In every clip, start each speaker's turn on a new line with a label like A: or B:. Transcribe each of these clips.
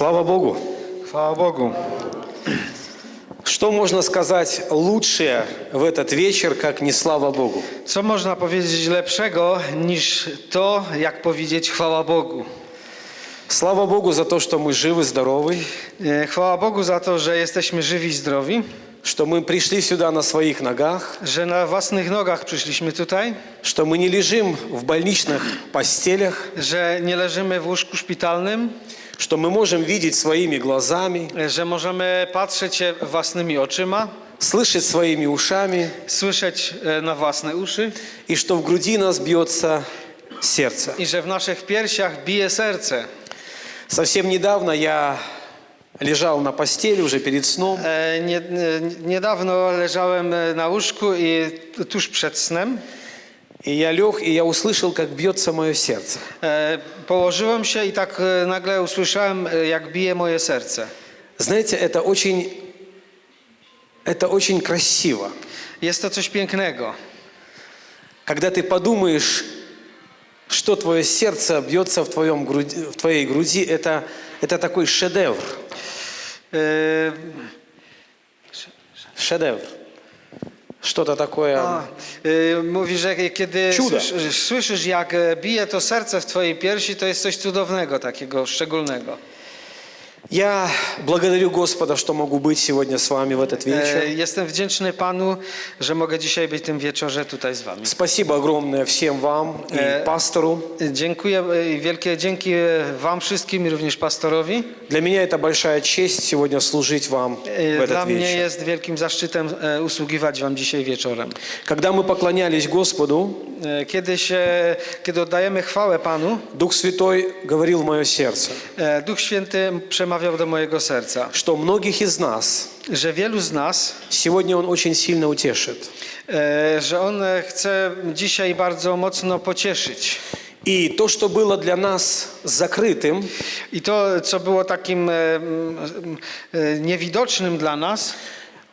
A: Слава Богу!
B: Chwała Bogu.
A: Что можно сказать лучшее в этот вечер, как не слава Богу?
B: Co można powiedzieć lepszego niż to, jak powiedzieć chwała Bogu?
A: Слава Богу за то, что мы живы, здоровы,
B: E, Chwała Bogu za to, że jesteśmy żywi i zdrowi,
A: что мы пришли сюда на своих ногах,
B: że na własnych nogach przyszliśmy tutaj,
A: что мы не лежим в больничных постелях,
B: że nie leżymy w łóżku szpitalnym,
A: что мы можем видеть своими глазами,
B: e, że możemy patrzeć własnymi oczyma,
A: слышать своими ушами,
B: słyszeć e, na własne uszy
A: и что в груди нас бьется сердце.
B: i że w naszych piersiach bije serce.
A: Совсем недавно я лежал на постели уже перед сном,
B: E, Nie, e, niedawno leżałem e, na łóżku i tuż przed snem
A: и я лег, и я услышал, как бьется мое сердце.
B: e, położyłem się i tak e, nagle usłyszałem, e, jak bije moje serce.
A: Знаете, это очень, это очень красиво.
B: Jest to coś pięknego.
A: Когда ты подумаешь, что твое сердце бьется в, твоем груди, в твоей груди, это, это такой шедевр.
B: E,
A: Шедевр. Что-то такое.
B: a, e, Mówi, że kiedy
A: Cuda.
B: słyszysz, słyszysz, jak e, bije to serce w twojej piersi, to jest coś cudownego, takiego szczególnego.
A: Я благодарю Господа, что могу быть сегодня с вами в этот
B: E,
A: вечер.
B: Jestem wdzięczny Panu, że mogę dzisiaj być tym wieczorze tutaj z Wami.
A: Спасибо огромное всем вам и
B: Э,
A: пастору.
B: Dziękuję e, wielkie dzięki e, Wam wszystkim i również pastorowi.
A: Для меня это большая честь сегодня служить вам
B: E,
A: в
B: Dla
A: этот
B: mnie
A: вечер.
B: jest wielkim zaszczytem e, usługiwać Wam dzisiaj wieczorem.
A: Когда мы поклонялись Господу,
B: E, Kiedy, się, kiedy oddajemy chwałę Panu,
A: Дух Святой говорил в мое сердце,
B: e, Duch Święty przemawiał do mojego serca,
A: что многих из нас
B: że wielu z nas,
A: сегодня Он очень сильно утешит.
B: e, że On e, chce dzisiaj bardzo mocno pocieszyć.
A: И то, что было для нас закрытым,
B: I to, co było takim e, mm, e, niewidocznym dla nas,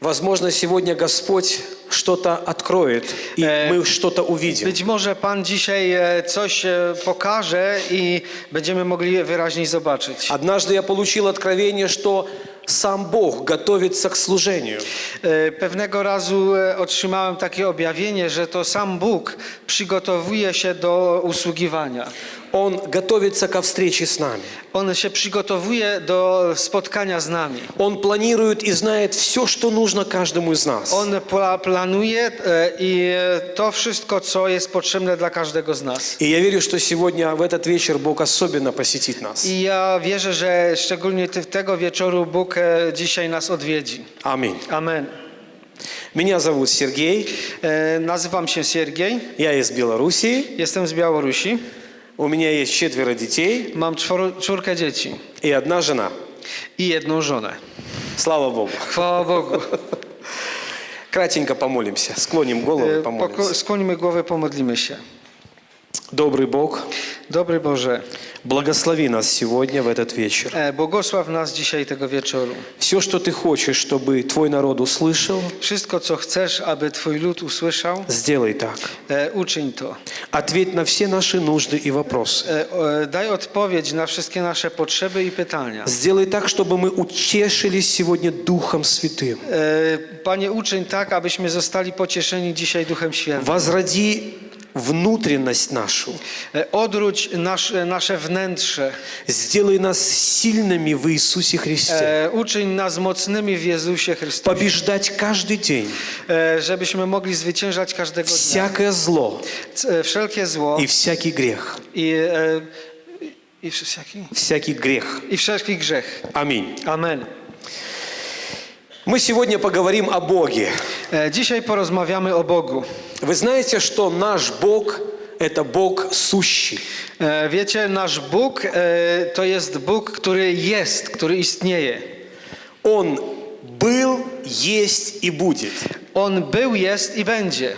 A: возможно, сегодня Господь что-то откроет, и
B: Э,
A: мы что-то увидим.
B: być może Pan dzisiaj e, coś e, pokaże i będziemy mogli wyraźniej zobaczyć.
A: Однажды я получил откровение, что сам Бог готовится к служению.
B: E, Pewnego razu e, otrzymałem takie objawienie, że to sam Bóg przygotowuje się do usługiwania.
A: Он готовится ко встрече с нами.
B: On się przygotowuje do spotkania z nami.
A: Он планирует и знает все, что нужно каждому из нас.
B: On pla- planuje e, i e, to wszystko, co jest potrzebne dla każdego z nas.
A: И я верю, что сегодня в этот вечер Бог особенно посетит нас.
B: I ja wierzę, że szczególnie ty- tego wieczoru Bóg e, dzisiaj nas odwiedzi.
A: Аминь.
B: Amen.
A: Меня зовут Сергей,
B: E, Nazywam się Siergiej,
A: я из Белоруссии,
B: jestem z Białorusi,
A: У меня есть четверо детей
B: mam czworo, czwórkę dzieci
A: и одна жена.
B: i jedną żonę.
A: Слава Богу.
B: Chwała Bogu.
A: Кратенько помолимся, склоним голову и помолимся.
B: głowę, pomodlimy się.
A: Добрый Бог,
B: Dobry Boże,
A: благослови нас сегодня в этот вечер.
B: e, błogosław nas dzisiaj tego wieczoru.
A: Все, что Ты хочешь, чтобы Твой народ услышал,
B: Wszystko, co chcesz, aby Twój lud usłyszał,
A: сделай так.
B: e, uczyń to.
A: Ответь на все наши нужды и вопросы.
B: E, o, e, Daj odpowiedź na wszystkie nasze potrzeby i pytania.
A: Сделай так, чтобы мы утешились сегодня Духом Святым.
B: E, Panie, uczyń tak, abyśmy zostali pocieszeni dzisiaj Duchem Świętym.
A: Возроди внутренность нашу.
B: E, Odwróć nasze, nasze wnętrze.
A: Сделай нас сильными в Иисусе Христе.
B: E, Uczyń nas mocnymi w Jezusie Chrystusie.
A: Побеждать каждый день
B: E, Żebyśmy mogli zwyciężać każdego dnia.
A: всякое зло
B: e, Wszelkie zło
A: и всякий грех.
B: i, e, i, wszelki,
A: Всякий грех.
B: i wszelki grzech.
A: Аминь.
B: Amen.
A: Мы сегодня поговорим о Боге.
B: E, Dzisiaj porozmawiamy o Bogu.
A: Вы знаете, что наш Бог – это Бог сущий.
B: E, Wiecie, nasz Bóg e, to jest Bóg, który jest, który istnieje.
A: Он был, есть и будет.
B: On był, jest i będzie.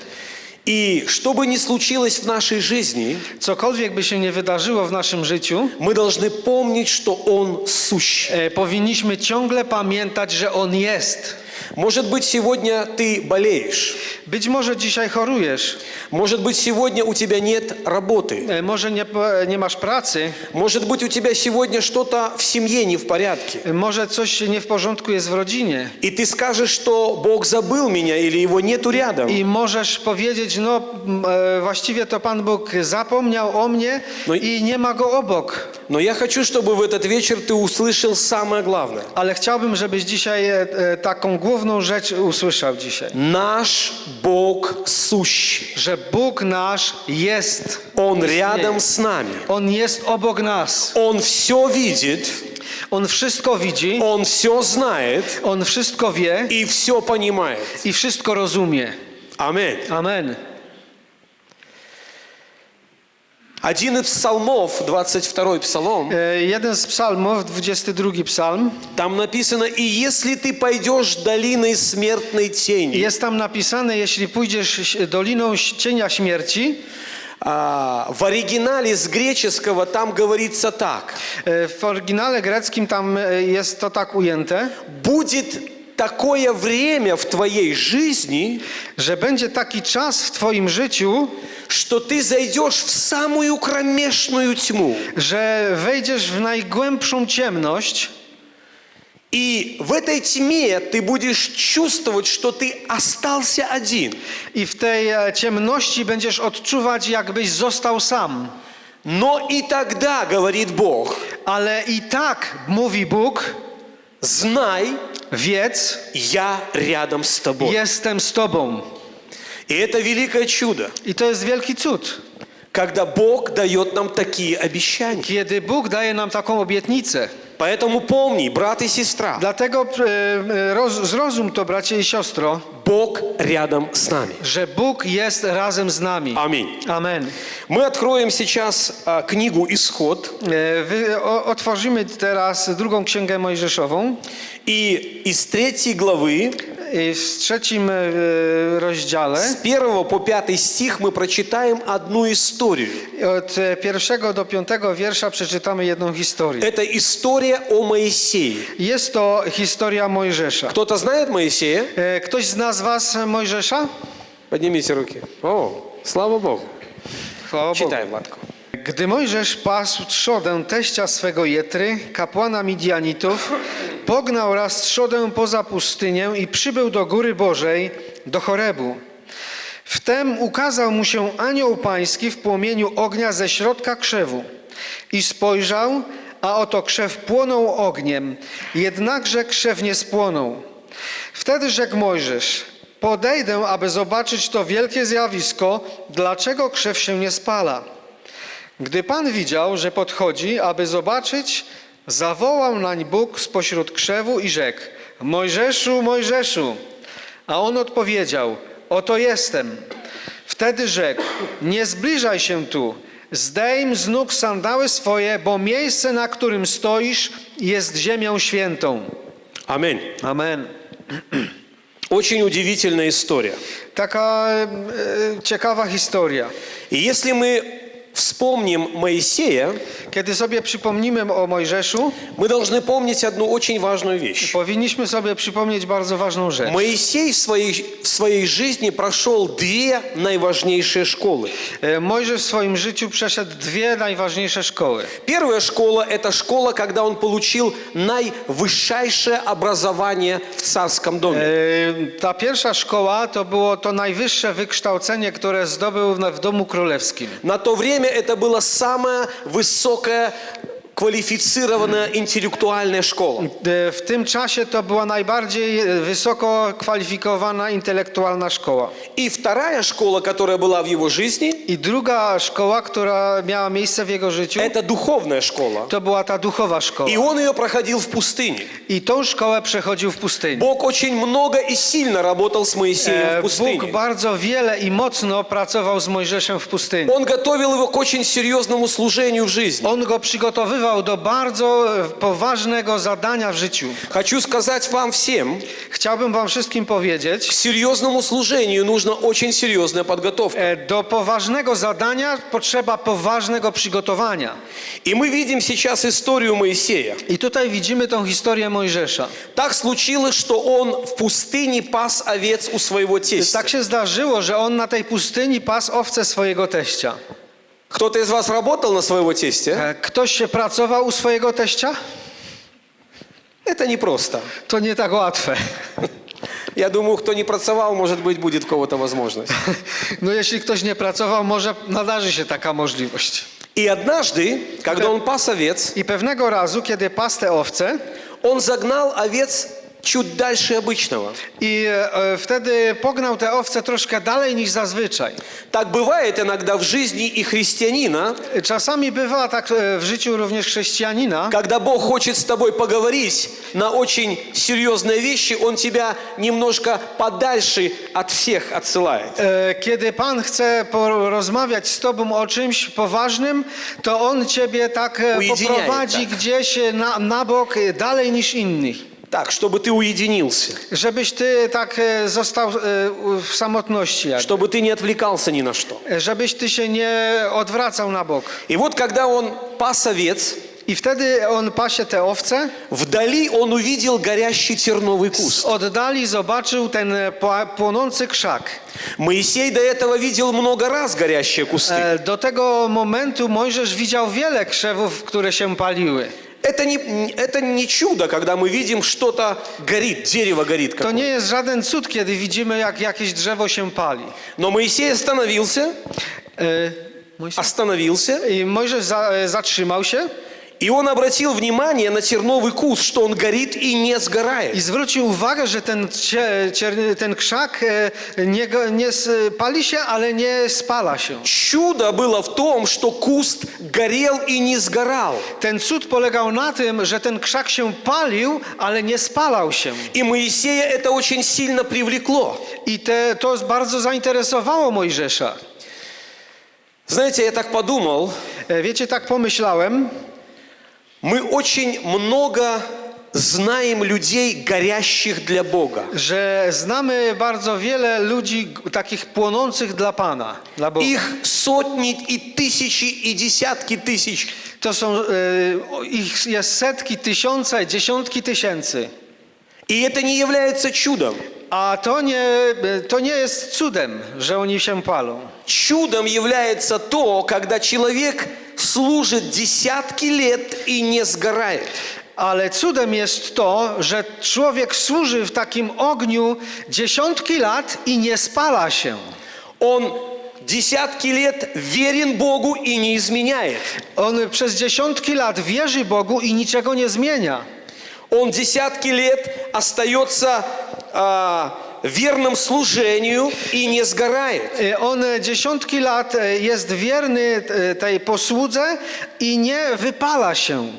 A: И что бы ни случилось в нашей жизни,
B: Cokolwiek by się nie wydarzyło w naszym życiu,
A: мы должны помнить, что Он сущ.
B: e, powinniśmy ciągle pamiętać, że On jest.
A: Может быть, сегодня ты болеешь.
B: Być może dzisiaj chorujesz,
A: Может быть, сегодня у тебя нет работы.
B: e, może nie, po- nie masz pracy,
A: Может быть, у тебя сегодня что-то в семье не в порядке.
B: e, może coś nie w porządku jest w rodzinie.
A: И ты скажешь, что Бог забыл меня или его нету рядом.
B: I możesz powiedzieć, no m, e, właściwie to Pan Bóg zapomniał o mnie
A: No i-
B: i nie ma go obok.
A: Но я хочу, чтобы в этот вечер ты услышал самое главное.
B: Ale chciałbym, żebyś dzisiaj e, e, taką główną rzecz usłyszał dzisiaj.
A: Наш Бог сущий.
B: Że Bóg nasz jest.
A: Он
B: istnieje.
A: рядом с нами.
B: On jest obok nas.
A: Он все видит,
B: On wszystko widzi,
A: Он все знает
B: on wszystko wie
A: и все понимает.
B: i wszystko rozumie.
A: Аминь.
B: Amen.
A: Один из псалмов, 22 псалом,
B: E, Jeden z psalmów, 22 psalm,
A: там написано, «И если ты пойдешь долиной смертной тени».
B: jest tam napisane, jeśli pójdziesz doliną cienia śmierci,
A: А, в оригинале с греческого там говорится так.
B: e, w oryginale greckim tam e, jest to tak ujęte,
A: Будет такое время в твоей жизни,
B: że będzie taki czas w twoim życiu,
A: что ты зайдешь в самую кромешную тьму.
B: że wejdziesz w najgłębszą ciemność
A: И в этой тьме ты будешь чувствовать, что ты остался один.
B: i w tej e, ciemności będziesz odczuwać, jakbyś został sam.
A: Но и тогда, говорит Бог,
B: Ale i tak, mówi Bóg,
A: Знай,
B: wiedz,
A: я рядом с тобой.
B: jestem z tobą.
A: И это великое чудо,
B: I to jest wielki cud,
A: когда Бог дает нам такие обещания.
B: kiedy Bóg daje nam taką obietnicę.
A: Поэтому помни, брат и сестра,
B: Dlatego e, e, roz, zrozum to, bracie i siostro,
A: Бог рядом с нами.
B: że Bóg jest razem z nami.
A: Аминь.
B: Amen.
A: Мы откроем сейчас а, книгу «Исход».
B: E, Wy, o, otworzymy teraz drugą księgę Mojżeszową.
A: И из третьей главы,
B: W trzecim e, rozdziale,
A: с первого по пятый стих мы прочитаем одну историю.
B: e, pierwszego do piątego wiersza przeczytamy jedną historię.
A: Это история о Моисее.
B: Jest to historia Mojżesza.
A: Кто-то знает Моисея?
B: E, Ktoś z nas was Mojżesza?
A: Поднимите руки. О, слава Богу.
B: Bogu.
A: Читай, Владко.
B: Gdy Mojżesz pasł trzodę teścia swego Jetry, kapłana Midianitów, pognał raz trzodę poza pustynię i przybył do góry Bożej, do Chorebu. Wtem ukazał mu się anioł pański w płomieniu ognia ze środka krzewu. I spojrzał, a oto krzew płonął ogniem, jednakże krzew nie spłonął. Wtedy rzekł Mojżesz, podejdę, aby zobaczyć to wielkie zjawisko, dlaczego krzew się nie spala. Gdy Pan widział, że podchodzi, aby zobaczyć, zawołał nań Bóg spośród krzewu i rzekł: Mojżeszu, Mojżeszu! A on odpowiedział: Oto jestem. Wtedy rzekł: Nie zbliżaj się tu, zdejm z nóg sandały swoje, bo miejsce, na którym stoisz, jest ziemią świętą.
A: Аминь.
B: Amen.
A: Очень удивительная история.
B: Taka e, ciekawa historia.
A: И если мы вспомним Моисея,
B: Kiedy sobie przypomnimy o Mojżeszu,
A: мы должны помнить одну очень важную вещь.
B: powinniśmy sobie przypomnieć bardzo ważną rzecz.
A: Моисей в своей, в своей жизни прошел две наиважнейшие школы.
B: E, Mojżesz w swoim życiu przeszedł dwie najważniejsze szkoły.
A: Первая школа – это школа, когда он получил наивысшее образование в царском доме.
B: E, Ta pierwsza szkoła to było to najwyższe wykształcenie, które zdobył na- w domu królewskim.
A: На то время это была самая высокая квалифицированная интеллектуальная школа.
B: E, W tym czasie to była najbardziej e, wysoko kwalifikowana intelektualna szkoła.
A: И вторая школа, которая была в его жизни,
B: I druga szkoła, która miała miejsce w jego życiu,
A: это духовная школа.
B: to była ta duchowa szkoła.
A: И он ее проходил в пустыне.
B: I tą szkołę przechodził w pustyni.
A: Бог очень много и сильно работал с Моисеем
B: E,
A: в
B: Bóg
A: пустыне.
B: bardzo wiele i mocno pracował z Mojżeszem w pustyni.
A: Он готовил его к очень серьезному служению в жизни.
B: On go przygotowywał wzywał do bardzo e, poważnego zadania w życiu.
A: Хочу сказать вам всем,
B: Chciałbym wam wszystkim
A: к
B: powiedzieć,
A: серьезному служению нужна очень серьезная подготовка.
B: e, do poważnego zadania potrzeba poważnego przygotowania.
A: И мы видим сейчас историю Моисея.
B: I tutaj widzimy tą historię Mojżesza.
A: Так случилось, что он в пустыне пас овец у своего тестя.
B: Tak się zdarzyło, że on na tej pustyni pas owce swojego teścia.
A: Кто-то из вас работал на своего тестя?
B: E, Ktoś się pracował u swojego teścia?
A: Это непросто.
B: To nie tak łatwe.
A: Я думаю, кто не pracował, может быть, будет у кого-то возможность.
B: No jeśli ktoś nie pracował, może nadarzy się taka możliwość.
A: И однажды, когда он пас овец,
B: I pewnego razu, kiedy pas te owce,
A: он загнал овец чуть дальше обычного.
B: i e, wtedy pognał te owce troszkę dalej niż zazwyczaj.
A: Так бывает иногда в жизни и христианина,
B: Czasami bywa tak e, w życiu również chrześcijanina,
A: когда Бог хочет с тобой поговорить на очень серьезные вещи, Он тебя немножко подальше от всех отсылает.
B: e, kiedy Pan chce porozmawiać z Tobą o czymś poważnym, to On Ciebie tak e,
A: Ujediniaje,
B: poprowadzi
A: tak.
B: gdzieś e, na, na bok, e, dalej niż innych.
A: Так, чтобы ты уединился,
B: Żebyś Ty tak e, został e, u- w samotności. jakby.
A: чтобы ты не отвлекался ни на что.
B: E, Żebyś Ty się nie odwracał na bok.
A: И вот когда он пас овец,
B: wtedy on pasie te owce,
A: вдали он увидел горящий терновый куст.
B: zobaczył ten e, pła- płonący krzak.
A: Моисей до этого видел много раз горящие кусты.
B: E, Do tego momentu Mojżesz widział wiele krzewów, które się paliły.
A: Это не, это не чудо, когда мы видим что-то горит, дерево горит.
B: To
A: какое-то.
B: nie jest żaden cud, kiedy widzimy, jak jakieś drzewo się pali.
A: Но Моисей остановился,
B: E, Mojżesz-
A: остановился,
B: I Mojżesz za, e, zatrzymał się
A: и он обратил внимание на терновый куст, что он горит и не
B: i
A: сгорает.
B: zwrócił uwagę, że ten, cie, cier- ten krzak e, nie, go- nie s- pali się, ale nie spala się.
A: Чудо было в том, что куст горел и не сгорал.
B: Ten cud polegał na tym, że ten krzak się palił, ale nie spalał się.
A: И Моисея это очень сильно привлекло.
B: I te, to bardzo zainteresowało Mojżesza.
A: Знаете, я так подумал,
B: E, Wiecie, tak pomyślałem,
A: мы очень много знаем людей, горящих для Бога.
B: że znamy bardzo wiele ludzi takich płonących dla Pana, dla Boga.
A: Их сотни и тысячи и десятки тысяч.
B: To są, e, ich jest setki, tysiące, dziesiątki tysięcy.
A: И это не является чудом.
B: A to nie, e, to nie jest cudem, że oni się palą.
A: Чудом является то, когда человек служит десятки лет и не сгорает.
B: Ale cudem jest to, że człowiek służy w takim ogniu dziesiątki lat i nie spala się.
A: Он десятки лет верен Богу и не изменяет.
B: On przez dziesiątki lat wierzy Bogu i niczego nie zmienia.
A: Он десятки лет остается а, верным служению и не сгорает.
B: E, On dziesiątki lat e, jest wierny e, tej posłudze i nie wypala się.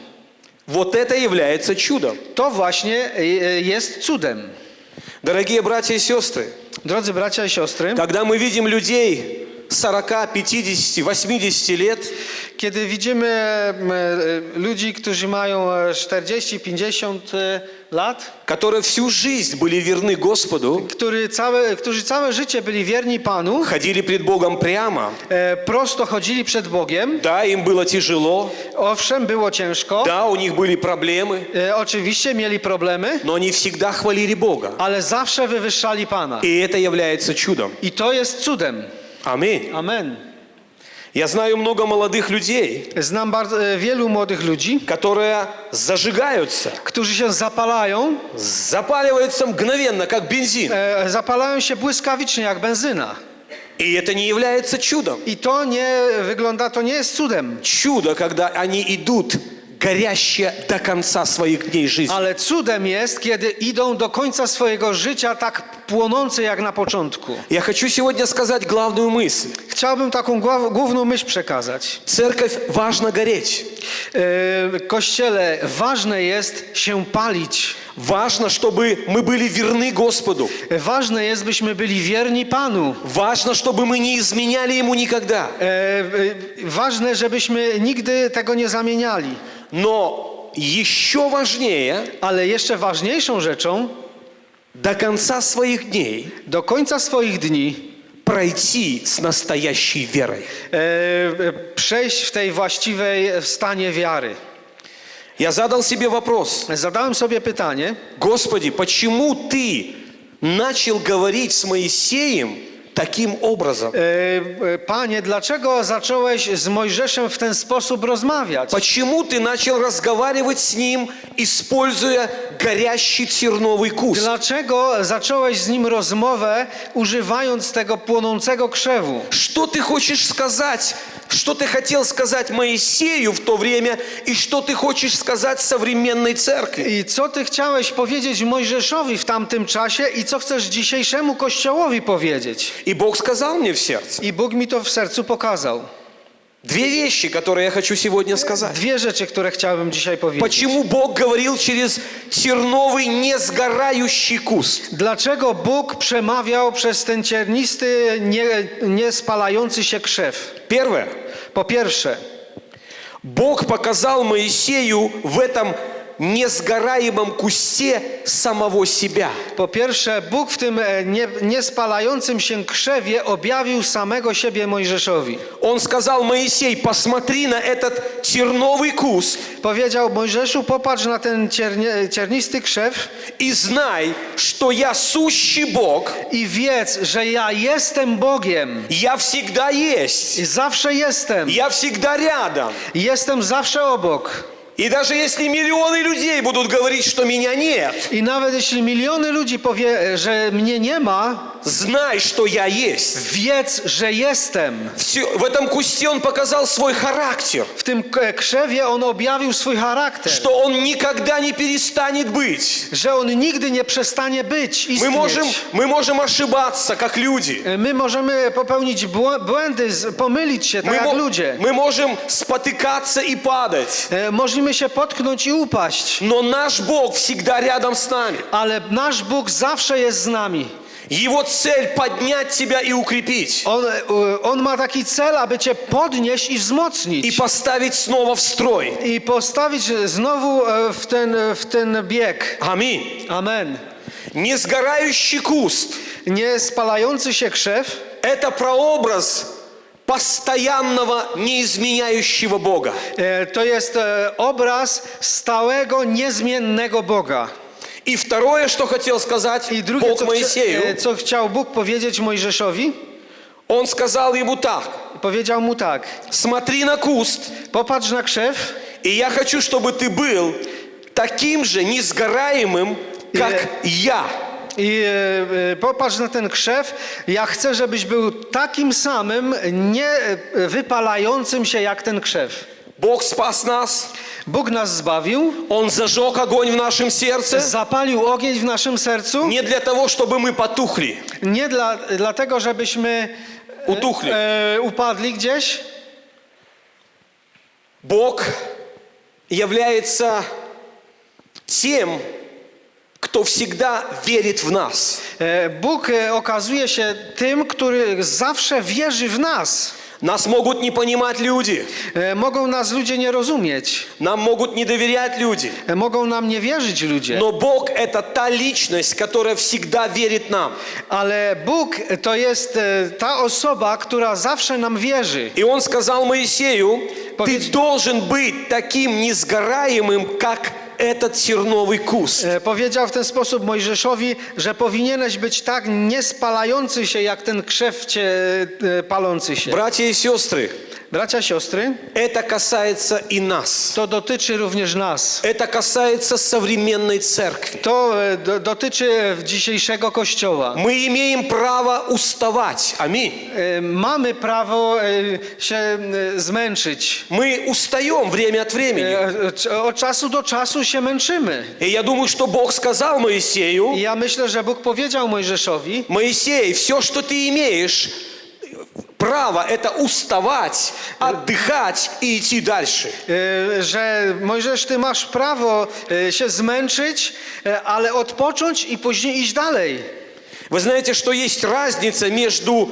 A: Вот это является чудом.
B: To właśnie e, e, jest cudem.
A: Дорогие братья и сестры,
B: Drodzy bracia i siostry,
A: когда мы видим людей 40, 50, 80 лет,
B: kiedy widzimy m, e, ludzi, którzy mają e, 40, 50 e, lat,
A: которые всю жизнь были верны Господу,
B: który całe, którzy całe życie byli wierni Panu,
A: ходили пред Богом прямо,
B: e, prosto chodzili przed Bogiem,
A: да, им было тяжело,
B: owszem, było ciężko,
A: да, у них были проблемы,
B: e, oczywiście mieli problemy,
A: но они всегда хвалили Бога.
B: ale zawsze wywyższali Pana.
A: И это является чудом.
B: I to jest cudem.
A: Аминь.
B: Amen.
A: Я знаю много молодых людей,
B: Znam bardzo, e, wielu młodych ludzi,
A: которые зажигаются,
B: którzy się zapalają,
A: запаливаются mгновенно, как бензин.
B: e, zapalają się błyskawicznie jak benzyna.
A: И это не является чудом.
B: I to nie wygląda, to nie jest cudem.
A: Чудо, когда они идут горящие до конца своих дней жизни.
B: Ale cudem jest, kiedy idą do końca swojego życia tak płonące jak na początku.
A: Я хочу сегодня сказать главную мысль.
B: Chciałbym taką gław- główną myśl przekazać.
A: Церковь важно гореть.
B: E, Kościele, ważne jest się palić.
A: Важно, чтобы мы были верны Господу.
B: Ważne jest, byśmy byli wierni Panu.
A: Важно, чтобы мы не изменяли Ему никогда.
B: E, e, Ważne, żebyśmy nigdy tego nie zamieniali.
A: Но еще важнее,
B: Ale jeszcze ważniejszą rzeczą,
A: до конца своих дней
B: do końca swoich dni
A: пройти с настоящей верой.
B: e, e, przejść w tej właściwej stanie wiary.
A: Я задал себе вопрос,
B: Zadałem sobie pytanie,
A: Господи, почему Ты начал говорить с Моисеем таким образом?
B: e, e, Panie, dlaczego zacząłeś z Mojżeszem w ten sposób rozmawiać?
A: Почему ты начал разговаривать с ним, используя горящий терновый куст?
B: Dlaczego zacząłeś z nim rozmowę, używając tego płonącego krzewu?
A: Что ты хочешь сказать? Что ты хотел сказать Моисею в то время и что ты хочешь сказать современной церкви?
B: I co ty chciałeś powiedzieć Mojżeszowi w tamtym czasie i co chcesz dzisiejszemu Kościołowi powiedzieć?
A: И Бог сказал мне в сердце
B: I Bóg mi to w sercu pokazał.
A: две вещи, которые я хочу сегодня сказать.
B: Dwie rzeczy, które chciałbym dzisiaj powiedzieć.
A: Почему Бог говорил через терновый несгорающий куст?
B: Dlaczego Bóg przemawiał przez ten ciernisty, nie, nie spalający się krzew?
A: Первое.
B: Po pierwsze,
A: Бог показал Моисею в этом несгораемом кусте самого себя.
B: po pierwsze, Bóg w tym e, nie, niespalającym się krzewie objawił samego siebie Mojżeszowi.
A: Он сказал, Моисей, посмотри на этот терновый куст
B: Powiedział Mojżeszu, popatrz na ten ciernie, ciernisty krzew
A: и знай, что я сущий Бог,
B: i wiedz, że ja jestem Bogiem.
A: я всегда есть,
B: I zawsze jestem.
A: я всегда рядом.
B: Jestem zawsze obok.
A: И даже если миллионы людей будут говорить, что меня нет,
B: I nawet jeśli miliony ludzi powie, że mnie nie ma,
A: знай, что я есть.
B: wiedz, że jestem.
A: Всё- в этом кусте он показал свой характер,
B: W tym k- krzewie on objawił swój charakter.
A: что он никогда не перестанет быть.
B: Że on nigdy nie przestanie być,
A: Мы
B: istnieć.
A: можем, мы можем ошибаться, как люди.
B: My możemy popełnić błę- błędy, z- pomylić się, tak
A: Мы,
B: jak
A: мо-
B: ludzie.
A: мы можем спотыкаться и падать.
B: E, Możemy się potknąć i upaść,
A: Но наш Бог всегда рядом с нами.
B: ale nasz Bóg zawsze jest z nami.
A: Его цель поднять тебя и укрепить.
B: On, e, on ma taki cel, aby cię podnieść i
A: И
B: wzmocnić.
A: поставить снова в строй.
B: I postawić znowu e, w ten, w ten bieg.
A: Аминь.
B: Amen.
A: Несгорающий куст
B: Nie spalający się krzew –
A: это прообраз постоянного, неизменяющего Бога.
B: e, to jest e, obraz stałego, niezmiennego Boga.
A: И второе, что хотел сказать
B: I drugie,
A: Бог
B: co, chcia-
A: Моисею,
B: e, co chciał Bóg powiedzieć Mojżeszowi,
A: Он сказал ему так,
B: powiedział mu tak:
A: смотри на куст,
B: Popatrz na krzew
A: и я хочу, чтобы ты был таким же несгораемым, как я.
B: i e, e, popatrz na ten krzew. Ja chcę, żebyś był takim samym, nie e, wypalającym się jak ten krzew.
A: Bог спас нас,
B: Bóg nas zbawił,
A: Он зажег огонь в нашем сердце,
B: zapalił ogień w naszym sercu.
A: не для того, чтобы мы потухли,
B: Nie dla, dlatego, żebyśmy
A: утухли.
B: e, upadli gdzieś.
A: Бог является тем, кто всегда верит в нас.
B: E, Bóg e, okazuje się tym, który zawsze wierzy w nas.
A: Нас могут не понимать люди,
B: Mogą nas ludzie nie rozumieć,
A: нам могут не доверять люди,
B: mogą nam nie wierzyć ludzie,
A: но Бог это та личность, которая всегда верит нам.
B: ale Bóg to jest e, ta osoba, która zawsze nam wierzy.
A: И Он сказал Моисею, ты должен быть таким несгораемым, как этот терновый куст.
B: E, Powiedział w ten sposób Mojżeszowi, że powinieneś być tak niespalający się jak ten krzew cie, e, palący się.
A: Братья и сестры,
B: Bracia, siostry,
A: это касается и нас.
B: to dotyczy również nas.
A: Это касается современной церкви.
B: To e, do, dotyczy dzisiejszego kościoła.
A: Мы имеем право уставать. Аминь.
B: E, Mamy prawo e, się e, zmęczyć.
A: Мы устаем время от времени.
B: E, c- Od czasu do czasu się męczymy.
A: И я думаю, что Бог сказал Моисею,
B: I ja myślę, że Bóg powiedział Mojżeszowi,
A: Моисей, все, что ты имеешь, право это уставать, отдыхать и идти дальше.
B: e, że Mojżesz, ty masz prawo e, się zmęczyć, e, ale odpocząć i później iść dalej.
A: Вы знаете, что есть разница между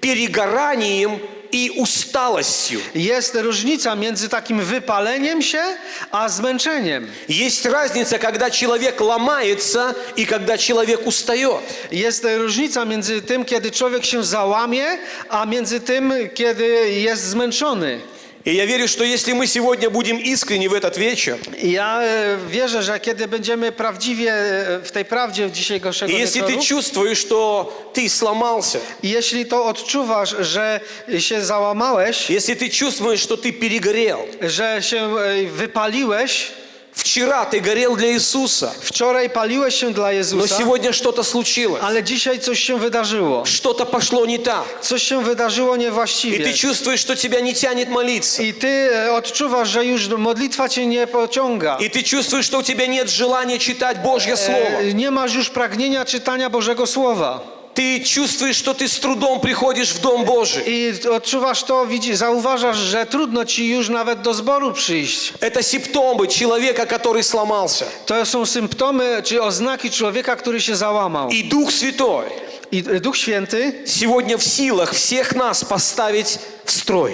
A: перегоранием и усталостью.
B: Jest różnica między takim wypaleniem się, a zmęczeniem.
A: Есть разница, когда человек ломается и когда человек устает.
B: Jest różnica między tym, kiedy człowiek się załamie, a między tym, kiedy jest zmęczony.
A: И я верю, что если мы сегодня будем искренни в этот вечер,
B: Ja e, wierzę, że kiedy będziemy prawdziwie e, w tej prawdzie dzisiejszego
A: и если ты чувствуешь, что ты сломался,
B: jeśli to odczuwasz, że się załamałeś,
A: если ты чувствуешь, что ты перегорел,
B: że się e, wypaliłeś,
A: вчера ты горел для Иисуса,
B: wczoraj paliłeś się dla
A: но
B: Jezusa,
A: сегодня что-то случилось,
B: ale dzisiaj coś się wydarzyło.
A: что-то пошло не так,
B: Coś się wydarzyło
A: и
B: niewłaściwie.
A: ты чувствуешь, что тебя не тянет молиться,
B: I ty e, odczuwasz, że już modlitwa cię nie pociąga.
A: и ты чувствуешь, что у тебя нет желания читать Божье Слово,
B: E, Nie masz już pragnienia czytania Bożego Słowa.
A: Ты чувствуешь, что ты с трудом приходишь в Дом Божий.
B: I odczuwasz to, widzisz, zauważasz, że trudno ci już nawet do zboru przyjść.
A: Это симптомы человека, который сломался.
B: To są symptomy czy oznaki człowieka, który się załamał.
A: И Дух Святой
B: I Duch Święty,
A: сегодня в силах всех нас поставить в строй.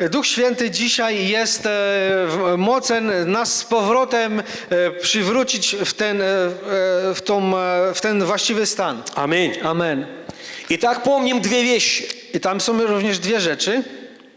B: e, Duch Święty dzisiaj jest e, w- mocen nas z powrotem e, przywrócić w ten, e, e, w, tą, e, w ten właściwy stan.
A: Аминь.
B: Amen.
A: Итак, помним две вещи.
B: I tam są również dwie rzeczy.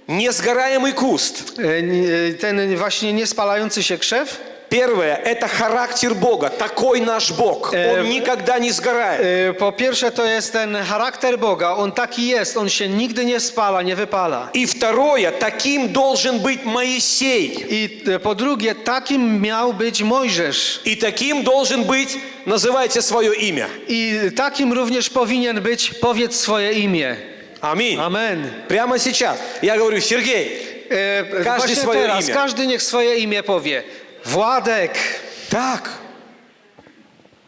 A: Несгораемый куст.
B: E, n- e, Ten właśnie niespalający się krzew.
A: Первое – это характер Бога. Такой наш Бог.
B: Э,
A: Он никогда не сгорает.
B: E, Po pierwsze to jest ten charakter Boga. On taki jest. On się nigdy nie spala, nie wypala.
A: И второе – таким должен быть Моисей.
B: I e, po drugie, takim miał być Mojżesz.
A: И таким должен быть, называйте свое имя.
B: I takim również powinien być, powiedz swoje imię.
A: Аминь.
B: Amen.
A: Прямо сейчас. Я говорю, Сергей,
B: E, właśnie
A: swoje
B: teraz,
A: imię.
B: każdy niech swoje imię powie. Władek.
A: так,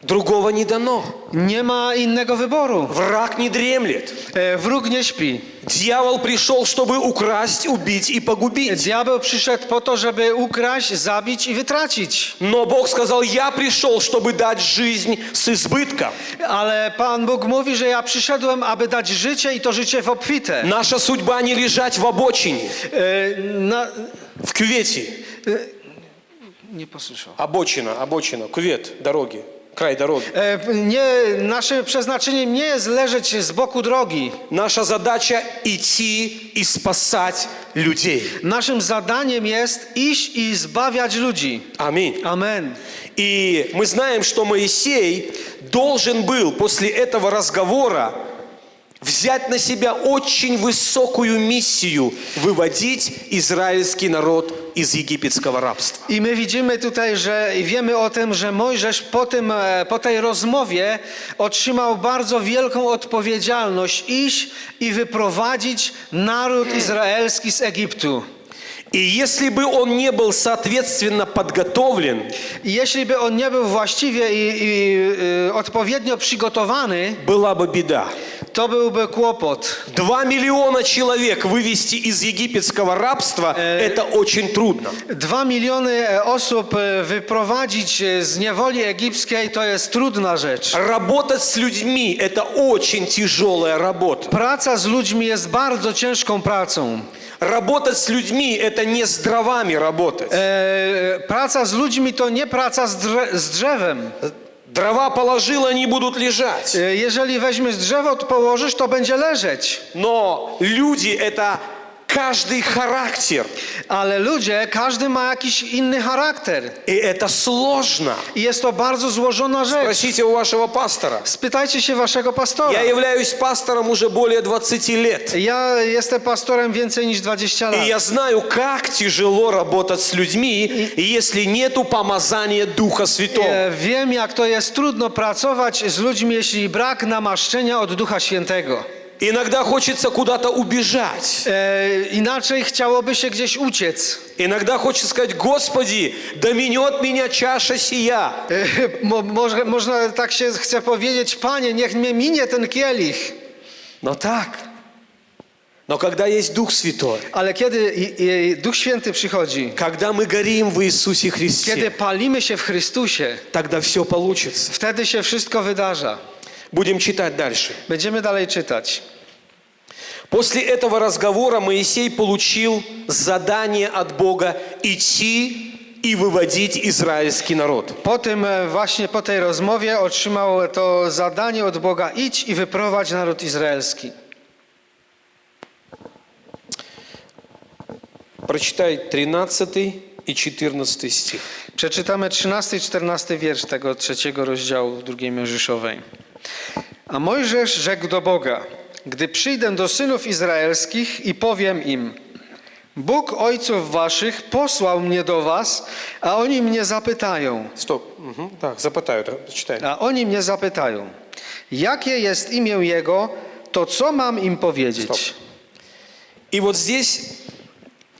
A: другого не дано.
B: Nie ma innego wyboru.
A: Враг не дремлет.
B: E, Wróg nie śpi.
A: Дьявол пришел, чтобы украсть, убить и погубить.
B: Diabeł przyszedł po to, żeby ukraść, zabić i wytracić.
A: Но Бог сказал, я пришел, чтобы дать жизнь с избытком.
B: Ale Pan Bóg mówi, że ja przyszedłem, aby dać życie i to życie w obfite.
A: Наша судьба не лежать в обочине,
B: E, Na...
A: в кювете.
B: Nie posłyszał.
A: Обочина, обочина, кювет, дороги, край дороги.
B: E, Nie, naszym przeznaczeniem nie jest leżeć z boku drogi.
A: Наша задача идти и спасать людей.
B: Naszym zadaniem jest iść i zbawiać ludzi.
A: Аминь.
B: Amen.
A: И мы знаем, что Моисей должен был после этого разговора взять на себя очень высокую миссию выводить израильский народ из египетского рабства.
B: I my widzimy tutaj, że i wiemy o tym, że Mojżesz po, tym, e, po tej rozmowie otrzymał bardzo wielką odpowiedzialność iść i wyprowadzić naród izraelski z Egiptu.
A: И если бы он не был соответственно подготовлен,
B: jeśli by on nie był właściwie i, i odpowiednio przygotowany,
A: была бы беда.
B: to byłby kłopot.
A: Два миллиона человек вывести из египетского рабства – это очень трудно.
B: Dwa miliony e, osób e, wyprowadzić e, z niewoli egipskiej to jest trudna rzecz.
A: Работать с людьми – это очень тяжелая работа.
B: Praca z ludźmi jest bardzo ciężką pracą.
A: Работать с людьми – это не с дровами работать.
B: E, praca z ludźmi to nie praca z, drze z drzewem.
A: Дрова положил, они будут лежать.
B: E, jeżeli weźmiesz drzewo, to położysz, to będzie leżeć.
A: Но люди – это каждый характер.
B: Ale ludzie, każdy ma jakiś inny charakter.
A: И это сложно.
B: I jest to bardzo złożona rzecz.
A: Спросите у вашего пастора.
B: Spytajcie się waszego pastora.
A: Я являюсь пастором уже более 20 лет.
B: Ja jestem pastorem więcej niż 20
A: И
B: lat.
A: я знаю, как тяжело работать с людьми, если нету помазания Духа Святого.
B: E, Wiem, jak to jest trudno pracować z ludźmi, jeśli brak namaszczenia od Ducha Świętego.
A: Иногда хочется куда-то убежать.
B: E, inaczej chciałoby się gdzieś uciec.
A: Иногда хочется сказать, Господи, доменет меня чаша сия.
B: E, mo, może, można tak się chce powiedzieć, Panie, niech mnie minie ten kielich.
A: Но так. Но когда есть Дух Святой,
B: Ale kiedy i, i Duch Święty przychodzi,
A: когда мы горим в Иисусе
B: kiedy
A: Христе,
B: palimy się w Chrystusie,
A: тогда все получится.
B: wtedy się wszystko wydarza.
A: Будем читать дальше.
B: Będziemy dalej czytać.
A: После этого разговора Моисей получил задание от Бога идти и выводить израильский народ.
B: Po tym e, właśnie, po tej rozmowie otrzymał to zadanie od Boga idź i wyprowadź naród izraelski.
A: Прочитай 13 и 14 стих.
B: Przeczytamy 13 i 14 wiersz tego trzeciego rozdziału drugiej Mojżeszowej. A Mojżesz rzekł do Boga, gdy przyjdę do synów izraelskich i powiem im, Bóg ojców waszych posłał mnie do was, a oni mnie zapytają,
A: Стоп. Мгм. Так, запытаю, да, читай.
B: a oni mnie zapytają, jakie jest imię Jego, to co mam im powiedzieć?
A: И вот здесь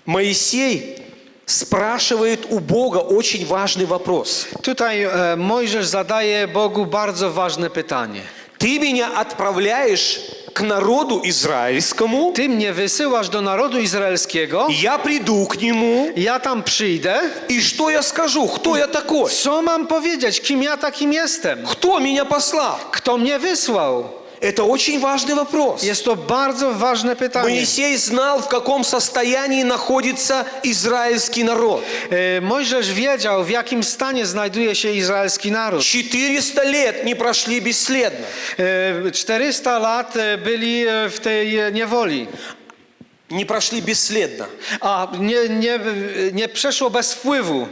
A: Моисей спрашивает у Бога очень важный вопрос.
B: Tutaj e, Mojżesz zadaje Bogu bardzo ważne pytanie.
A: Ты меня отправляешь к народу израильскому,
B: Ty mnie wysyłasz do narodu izraelskiego,
A: я приду к нему,
B: ja tam przyjdę.
A: и что я скажу? Кто я такой?
B: Co mam powiedzieć? Kim ja takim jestem?
A: Кто меня послал?
B: Kto mnie wysłał?
A: Это очень важный вопрос.
B: Jest to bardzo ważne pytanie.
A: Моисей знал, в каком состоянии находится израильский народ.
B: E, Mojżesz wiedział, w jakim stanie znajduje się izraelski naród.
A: 400 лет не прошли бесследно.
B: E, 400 lat e, byli e, w tej e, niewoli,
A: Не прошли бесследно.
B: a nie, nie, nie przeszło bez wpływu.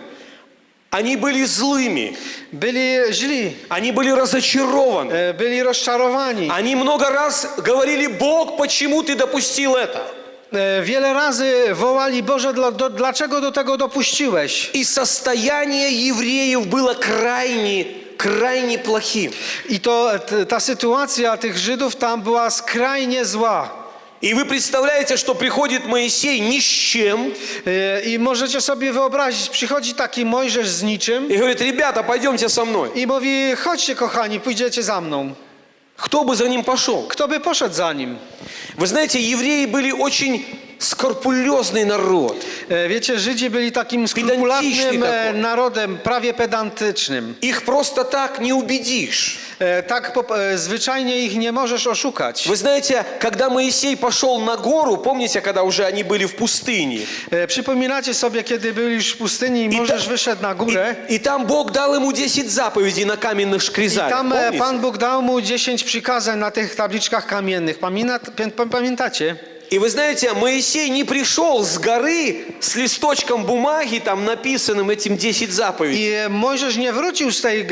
A: Они были złymi.
B: Byli źli,
A: Они были разочарованы.
B: e, byli rozczarowani.
A: Они много раз говорили, Бог, почему ты допустил это?
B: E, Wiele razy wołali, Boże, dla, do, dlaczego do tego dopuściłeś?
A: И состояние евреев было крайне, крайне плохим.
B: I to ta sytuacja tych Żydów tam była skrajnie zła.
A: И вы представляете, что приходит Моисей ни с чем
B: E, I możecie sobie wyobrazić, przychodzi taki Mojżesz z niczym
A: и говорит, ребята, пойдемте со мной.
B: i mówi, chodźcie kochani, pójdziecie za mną.
A: Кто бы за ним пошел?
B: Kto by poszedł za nim?
A: Вы знаете, евреи были очень скрупулезный народ.
B: E, Wiecie, Żydzi byli takim skrupulatnym e, narodem, prawie pedantycznym.
A: Их просто так не убедишь.
B: E, Tak po, e, zwyczajnie ich nie możesz oszukać.
A: Вы знаете, когда Моисей пошел на гору, помните, когда уже они были в пустыне?
B: E, Przypominacie sobie, kiedy byli już w pustyni i
A: I
B: Mojżesz
A: ta-
B: wyszedł na górę
A: И, и там Бог дал ему 10 заповедей на каменных
B: i
A: шкризалях.
B: tam e,
A: помните?
B: Pan Bóg dał mu 10 przykazań na tych tabliczkach kamiennych. Pamięta, pamię- pamiętacie?
A: И вы знаете, Моисей не пришел с горы с листочком бумаги, там написанным этим 10 заповедей.
B: E, Mojżesz nie wrócił z tej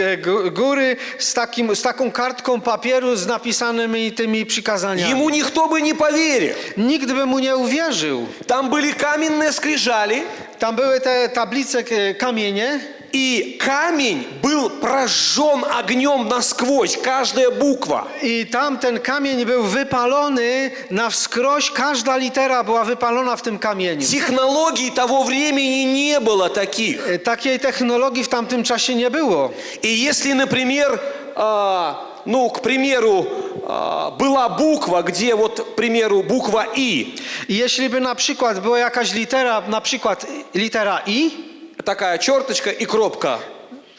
B: góry z, takim, z taką kartką papieru z napisanymi tymi przykazaniami.
A: Ему никто бы не поверил.
B: Nikt by mu nie uwierzył.
A: Там были каменные скрижали,
B: Tam były te tablice, kamienie
A: и камень был прожжен огнем насквозь, каждая буква.
B: tam ten kamień był wypalony na wskroś. Każda litera była wypalona w tym kamieniu.
A: Технологий того времени не было таких.
B: E, Takiej technologii w tamtym czasie nie było.
A: И если, например, а, ну, к примеру, а, была буква, где вот, к примеру, буква «И»,
B: na przykład była jakaś litera, na przykład litera I,
A: такая черточка и кропка,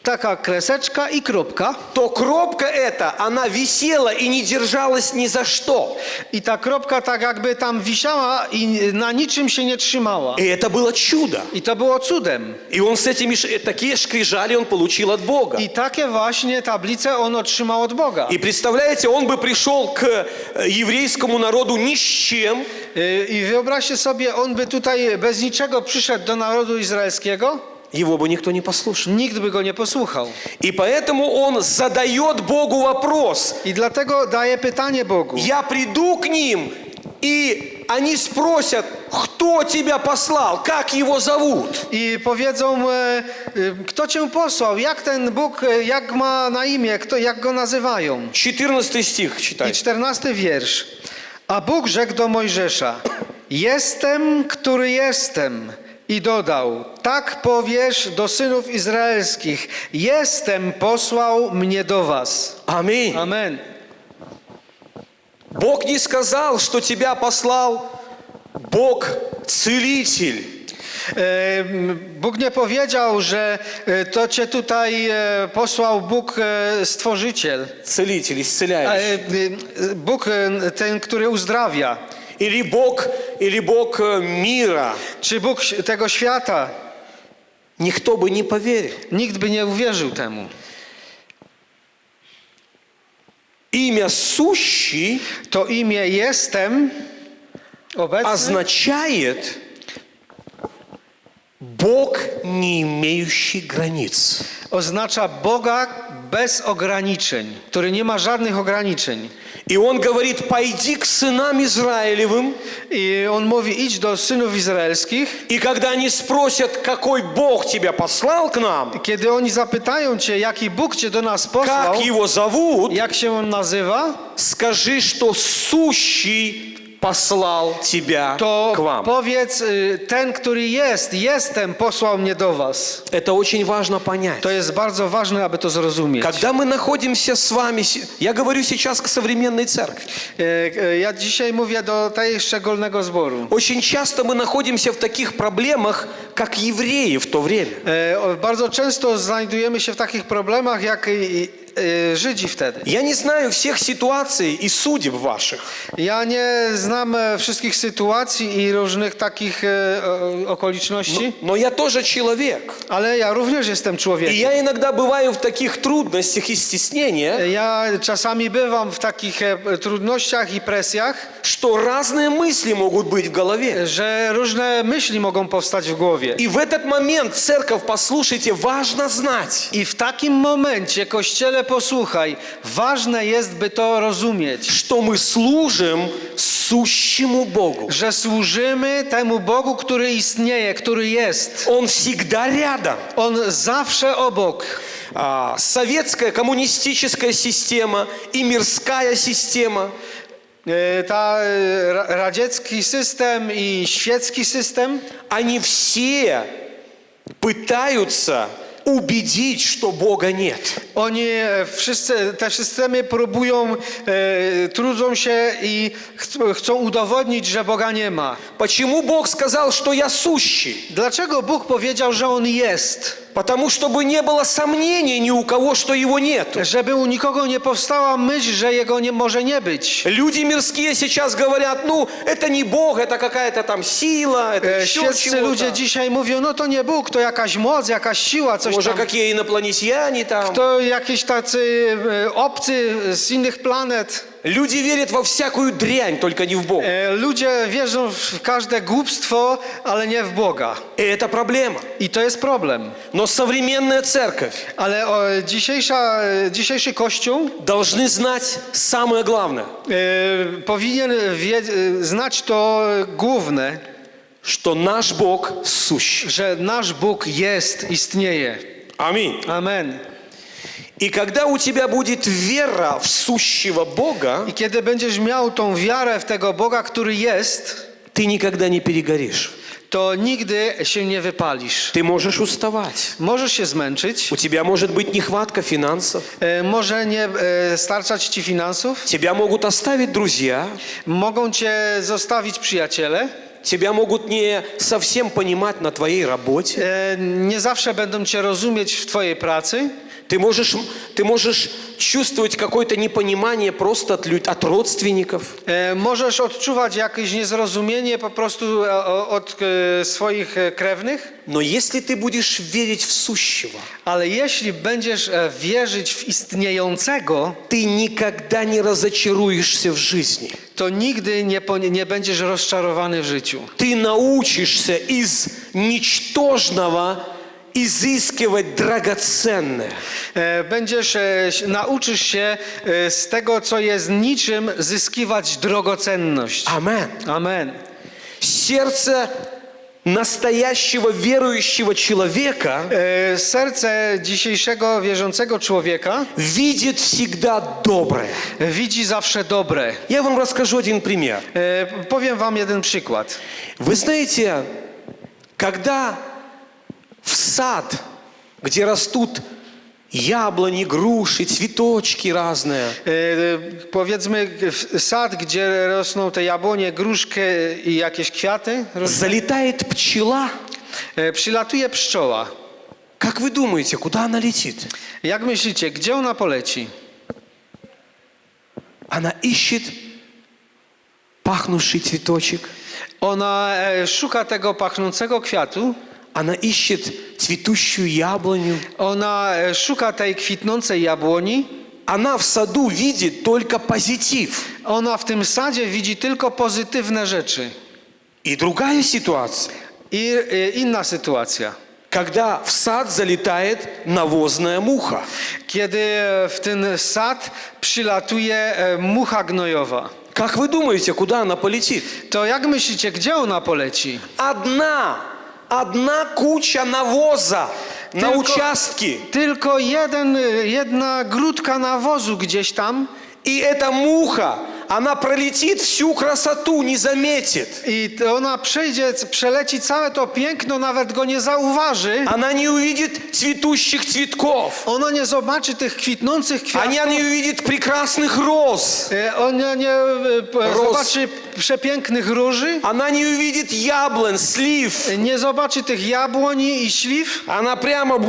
B: taka kreseczka i kropka,
A: то кропка эта, она висела и не держалась ни за что.
B: i ta kropka tak jakby tam wisiała i na niczym się nie trzymała.
A: И это было чудо.
B: I to było cudem.
A: И он с этими, такие шкрижали он получил от Бога.
B: I takie właśnie tablice on otrzymał od Boga.
A: И представляете, он бы пришел к э, еврейскому народу ни с чем,
B: Y, I wyobraźcie sobie, on by tutaj bez niczego przyszedł do narodu izraelskiego,
A: его бы никто не послушал.
B: nikt by go nie posłuchał.
A: И поэтому он задает Богу вопрос.
B: I dlatego daje pytanie Bogu.
A: Я приду к ним, и они спросят, кто тебя послал, как его зовут.
B: Powiedzą, e, e, kto cię posłał, jak ten Bóg, e, jak ma na imię, kto, jak go nazywają.
A: 14 стих
B: I
A: читай.
B: czternasty wiersz. A Bóg rzekł do Mojżesza, jestem, który jestem. I dodał, tak powiesz do synów izraelskich, jestem, posłał mnie do was.
A: Аминь.
B: Amen.
A: Бог не сказал, что тебя послал Бог целитель.
B: E, m, Bóg nie powiedział, że e, to cię tutaj e, posłał Bóg e, stworzyciel.
A: Целитель,
B: E,
A: исцеляющий.
B: e, Bóg e, ten, który uzdrawia.
A: или Бог, или Бог э, мира,
B: czy Bóg tego świata,
A: никто бы не поверил.
B: nikt by nie uwierzył temu.
A: Имя сущий
B: To imię jestem obecny
A: означает Бог, не имеющий границ.
B: oznacza Boga bez ograniczeń, który nie ma żadnych ograniczeń.
A: И он говорит, пойди к сынам Израилевым,
B: I on mówi: idź do synów izraelskich.
A: и когда они спросят, какой Бог тебя послал к нам,
B: Kiedy oni zapytają cię, jaki Bóg cię do nas posłał,
A: как его зовут,
B: jak się on nazywa,
A: скажи, что сущий послал тебя
B: to
A: к вам.
B: powiedz: y, Ten, który jest, jestem, posłał mnie do was.
A: Это очень важно понять.
B: To jest bardzo ważne, aby to zrozumieć.
A: Когда мы находимся с вами, я говорю сейчас к современной церкви,
B: E, e, Ja dzisiaj mówię do tej szczególnego zboru.
A: очень часто мы находимся в таких проблемах, как евреи в то время.
B: E, Bardzo często znajdujemy się w takich problemach jak i- e, Żydzi wtedy.
A: Я не знаю всех ситуаций и судеб ваших,
B: Ja nie znam e, wszystkich sytuacji i różnych takich e, okoliczności,
A: но я тоже человек.
B: ale ja również jestem człowiekiem.
A: я иногда бываю в таких трудностях и стеснениях,
B: Ja czasami bywam w takich e, trudnościach i presjach,
A: что разные мысли могут быть в голове.
B: że różne myśli mogą powstać w głowie.
A: И в этот момент, церковь, послушайте, важно знать,
B: I w takim momencie, Kościele, posłuchaj, ważne jest, by to rozumieć,
A: что мы служим сущему Богу.
B: że służymy temu Bogu, który istnieje, który jest.
A: Он всегда рядом.
B: On zawsze obok.
A: А, советская коммунистическая система и мирская система
B: E, e, ra- radziecki system i świecki system,
A: они все пытаются убедить, что Бога нет.
B: oni e, wszyscy, te systemy próbują, e, trudzą się i ch- chcą udowodnić, że Boga nie ma.
A: Почему Бог сказал, что я сущий?
B: Dlaczego Bóg powiedział, że On jest?
A: Потому чтобы не было сомнений ни у кого, что Его нету.
B: Żeby u nikogo nie powstała myśl, że Jego nie może nie być.
A: Люди мирские сейчас говорят, ну, это не Бог, это какая-то там сила, это
B: E,
A: еще
B: Świeccy ludzie
A: чего-то.
B: dzisiaj mówią, no to nie Bóg, to jakaś moc, jakaś siła, coś
A: Może
B: tam.
A: какие инопланетяне там.
B: To jakieś tacy e, obcy z innych planet.
A: Люди верят во всякую дрянь, только не в Бога.
B: E, Ludzie wierzą w każde głupstwo, ale nie w Boga.
A: И это проблема.
B: I to jest problem.
A: Но современная церковь
B: Ale o, dzisiejsza, e, dzisiejszy Kościół
A: должны знать самое главное,
B: e, powinien wie, e, znać to główne,
A: что наш Бог сущий.
B: że nasz Bóg jest, istnieje.
A: Аминь.
B: Amen.
A: И когда у тебя будет вера в сущего Бога,
B: I kiedy będziesz miał tą wiarę w tego Boga, który jest,
A: ты никогда не перегоришь.
B: to nigdy się nie wypalisz.
A: Ты можешь уставать.
B: Możesz się zmęczyć,
A: У тебя может быть нехватка финансов.
B: e, może nie e, starczać ci finansów,
A: Тебя могут оставить друзья.
B: mogą cię zostawić przyjaciele,
A: Тебя могут не совсем понимать на твоей работе.
B: e, nie zawsze będą cię rozumieć w twojej pracy.
A: Ты можешь, ты можешь чувствовать какое-то непонимание просто от, лю- от родственников.
B: E, Możesz odczuwać jakieś niezrozumienie po prostu od e, swoich e, krewnych,
A: Но если ты будешь верить в сущего,
B: ale jeśli będziesz wierzyć w istniejącego,
A: ты никогда не разочаруешься в жизни.
B: to nigdy nie, nie będziesz rozczarowany w życiu.
A: Ты научишься из ничтожного изыскивать драгоценное.
B: E, Będziesz, e, s- nauczysz się e, z tego, co jest niczym, zyskiwać drogocenność.
A: Амен.
B: Amen.
A: Сердце настоящего верующего человека
B: E, Serce dzisiejszego wierzącego człowieka
A: видит всегда доброе.
B: widzi zawsze dobre.
A: Я вам расскажу один пример.
B: E, Powiem wam jeden przykład.
A: Вы знаете, когда в сад, где растут яблони, груши, цветочки разные,
B: E, Powiedzmy w- sad, gdzie rosną te jabłonie, gruszki i jakieś kwiaty. różne.
A: залетает пчела,
B: E, Przylatuje pszczoła.
A: как вы думаете, куда она летит?
B: Jak myślicie, gdzie ona poleci?
A: Она ищет пахнувший цветочек.
B: Ona e, szuka tego pachnącego kwiatu,
A: Она ищет цветущую яблоню.
B: e, szuka tej kwitnącej jabłoni.
A: Она в саду видит только позитив.
B: Ona w tym sadzie widzi tylko pozytywne rzeczy.
A: И другая ситуация,
B: I e, inna sytuacja.
A: когда в сад залетает навозная муха.
B: Kiedy e, w ten sad przylatuje e, mucha gnojowa.
A: Как вы думаете, куда она полетит?
B: To jak myślicie, gdzie ona poleci?
A: Одна, одна куча навоза на
B: Tylko-
A: участке.
B: Tylko jeden, jedna grudka nawozu gdzieś tam
A: И эта муха, она пролетит всю красоту, не заметит.
B: i ona przejdzie, c- przeleci całe to piękno, nawet go nie zauważy.
A: Она не увидит цветущих цветков.
B: Ona nie zobaczy tych kwitnących kwiatów.
A: Она не увидит прекрасных роз.
B: E, Ona nie e, p-
A: Roz.
B: zobaczy przepięknych róży.
A: Она не увидит яблонь, слив.
B: e, Nie zobaczy tych jabłoni i śliw.
A: Она прямо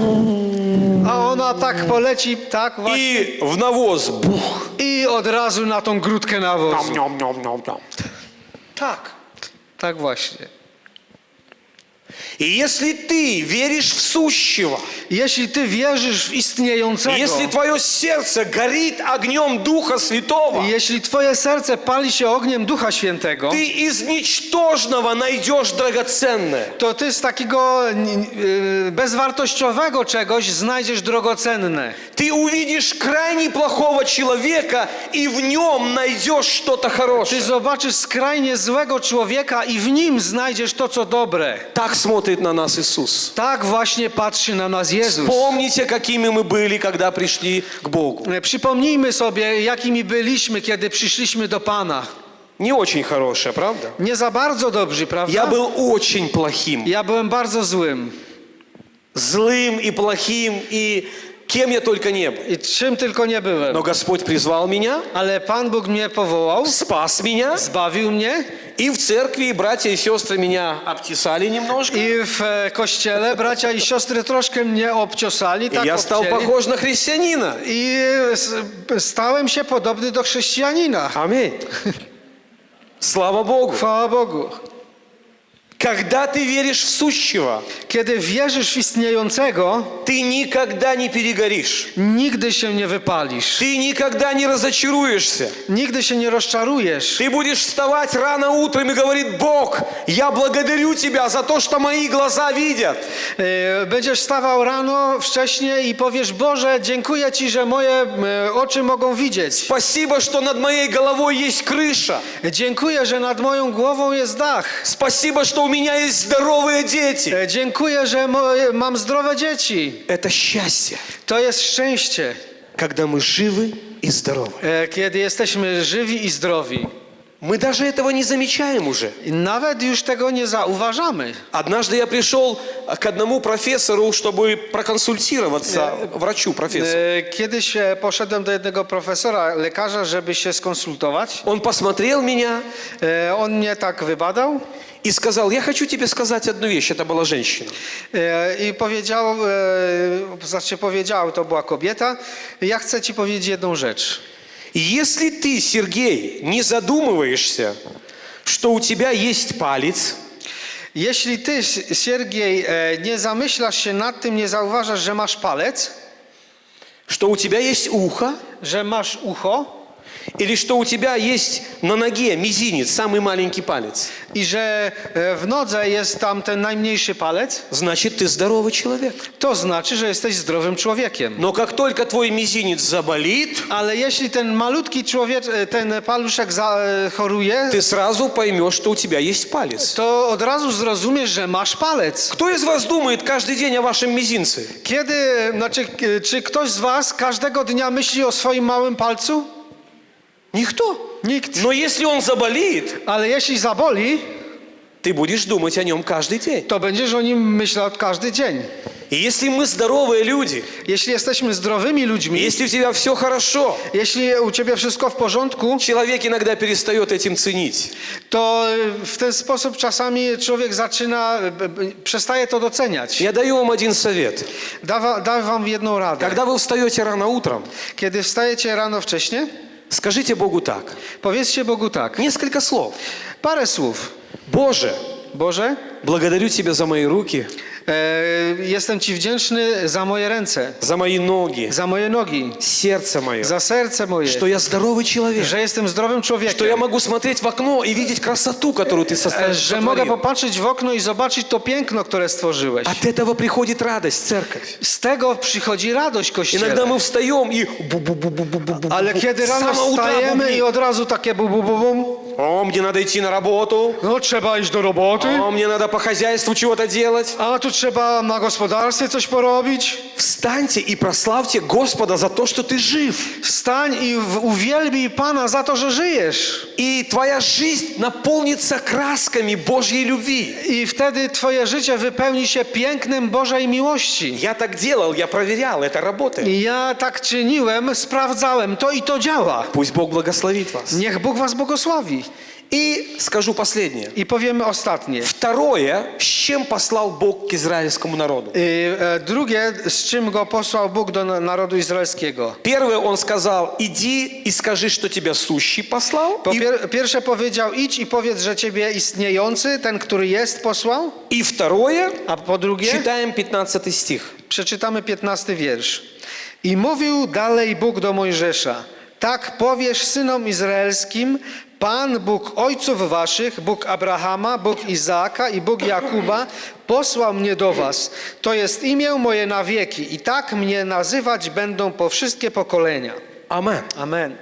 B: A ona tak poleci, tak właśnie.
A: и в навоз. Бух.
B: I od razu na tą grudkę nawozu.
A: Ням-ням-ням-ням. Так.
B: Tak właśnie.
A: И если ты веришь в сущего,
B: Jeśli ty wierzysz w istniejącego,
A: если твое сердце горит огнем Духа Святого,
B: jeśli twoje serce pali się ogniem Ducha Świętego,
A: ты из ничтожного найдешь драгоценное.
B: to ty z takiego n- y, bezwartościowego czegoś znajdziesz drogocenne.
A: Ты увидишь крайне плохого человека и в нем найдешь что-то
B: Ty
A: хорошее.
B: zobaczysz skrajnie złego człowieka i w nim znajdziesz to, co dobre.
A: Так смотрит на нас Иисус.
B: Tak właśnie patrzy na nas Jezus.
A: Помните, какими мы были, когда пришли к Богу.
B: E, Przypomnijmy sobie, jakimi byliśmy, kiedy przyszliśmy do Pana.
A: Не очень хорошее, правда?
B: Nie za bardzo dobrzy, prawda?
A: Я был очень плохим.
B: Ja byłem bardzo złym.
A: Злым и плохим, и кем я только не был.
B: I czym tylko nie byłem.
A: Но Господь призвал меня,
B: Ale Pan Bóg mnie powołał,
A: спас меня,
B: zbawił mnie
A: и в церкви братья и сестры меня обтесали немножко.
B: i w e, kościele bracia i siostry troszkę mnie obciosali,
A: И
B: tak
A: я стал
B: obcięli.
A: похож на христианина.
B: I s- stałem się podobny do chrześcijanina.
A: Аминь. Слава Богу.
B: Chwała Bogu.
A: Когда ты веришь в сущего,
B: Kiedy wierzysz w istniejącego,
A: ты никогда не перегоришь.
B: nigdy się nie wypalisz.
A: Ты никогда не разочаруешься.
B: Nigdy się nie rozczarujesz.
A: Ты будешь вставать рано утром и говорит, Бог, я благодарю Тебя за то, что мои глаза видят.
B: Będziesz stawał rano wcześnie i powiesz: Boże, dziękuję Ci, że moje e, oczy mogą widzieć.
A: Спасибо, что над моей головой есть крыша.
B: Dziękuję, że nad moją głową jest dach.
A: Спасибо, что у меня есть здоровые дети.
B: E, Dziękuję, że moje, mam zdrowe dzieci.
A: Это счастье,
B: To jest szczęście,
A: когда мы живы и здоровы.
B: e, kiedy jesteśmy żywi i zdrowi.
A: Мы даже этого не замечаем уже.
B: I nawet już tego nie zauważamy.
A: Однажды я пришел к одному профессору, чтобы проконсультироваться, врачу, профессору.
B: E, Kiedyś e, poszedłem do jednego profesora, lekarza, żeby się skonsultować.
A: Он посмотрел меня
B: E, On mnie tak wybadał
A: и сказал, я хочу тебе сказать одну вещь. Это была женщина.
B: e, i powiedział, e, znaczy powiedział, to była kobieta, ja chcę ci powiedzieć jedną rzecz.
A: Если ты, Сергей, не задумываешься, что у тебя есть палец,
B: Jeśli ty, S- Siergiej, e, nie zamyślasz się nad tym, nie zauważasz, że masz palec,
A: что у тебя есть ухо,
B: że masz ucho
A: или что у тебя есть на ноге мизинец, самый маленький палец,
B: i że e, w nodze jest tam ten najmniejszy palec,
A: значит, ты здоровый человек.
B: to znaczy, że jesteś zdrowym człowiekiem.
A: Но как только твой мизинец заболит,
B: Ale jeśli ten malutki człowiek, e, ten paluszek e, choruje,
A: ты сразу поймешь, что у тебя есть палец.
B: to od razu zrozumiesz, że masz palec.
A: Кто из вас думает каждый день о вашем мизинце?
B: Kiedy, znaczy, k- czy ktoś z was każdego dnia myśli o swoim małym palcu?
A: Никто.
B: Nikt.
A: Но если он заболеет,
B: Ale jeśli zaboli,
A: ты будешь думать о нем каждый день.
B: to będziesz o nim myślał każdy dzień.
A: И если мы здоровые люди,
B: Jeśli jesteśmy zdrowymi ludźmi,
A: если у тебя все хорошо,
B: jeśli u ciebie wszystko w porządku,
A: человек иногда перестает этим ценить.
B: to y, w ten sposób czasami człowiek zaczyna, b- b- przestaje to doceniać.
A: Я даю вам один совет.
B: Da wam jedną radę.
A: Когда вы встаете рано утром,
B: Kiedy wstajecie rano wcześnie,
A: Скажите Богу так.
B: Powiedzcie Bogu tak.
A: Несколько слов.
B: Parę słów.
A: Боже,
B: Boże,
A: благодарю Тебя за мои руки,
B: jestem Ci wdzięczny za moje ręce,
A: за мои ноги,
B: za moje nogi,
A: сердце мое,
B: za serce moje,
A: что я здоровый человек,
B: że jestem zdrowym
A: что я
B: człowiekiem,
A: могу смотреть в окно и видеть красоту, которую Ты
B: e,
A: состав-
B: że mogę
A: сотворил.
B: popatrzeć w okno i zobaczyć to piękno, które stworzyłeś.
A: От этого приходит радость, церковь.
B: Z tego przychodzi radość Kościele.
A: Иногда мы встаем и бу-бу-бу-бу-бу-бу-бу.
B: Ale kiedy
A: С
B: rano
A: самого утра
B: wstajemy
A: бубнит.
B: i od razu takie bu, bu, bu, bum.
A: О, мне надо идти на работу.
B: No trzeba iść do roboty,
A: О, мне надо по хозяйству чего-то делать.
B: a tu trzeba na gospodarstwie coś porobić.
A: Wstańте и прославьте Господа за то, что ты жив.
B: I w- uwielbij Pana za to, że żyjesz.
A: И твоя жизнь наполнится красками Божьей любви.
B: I wtedy twoje życie wypełni się pięknem Bożej miłości.
A: Я так делал, я проверял, это работает.
B: Ja tak czyniłem, sprawdzałem, to i to działa.
A: Пусть Бог благословит вас.
B: Niech Bóg was błogosławi.
A: И скажу последнее.
B: I powiemy ostatnie.
A: Второе, с чем послал Бог к израильскому народу.
B: I, e, drugie, z czym go posłał Bóg do na- narodu izraelskiego.
A: Первое, он сказал, иди и скажи, что тебя сущий послал.
B: Po
A: И,
B: pier- pierwsze powiedział, idź i powiedz, że ciebie istniejący, ten, który jest, posłał.
A: и второе,
B: A po drugie,
A: читаем 15 стих.
B: przeczytamy 15 wiersz. I mówił dalej Bóg do Mojżesza, tak powiesz synom izraelskim, Pan Bóg ojców waszych, Bóg Abrahama, Bóg Izaaka i Bóg Jakuba, posłał mnie do was. To jest imię moje na wieki i tak mnie nazywać będą po wszystkie pokolenia.
A: Амен.
B: Amen.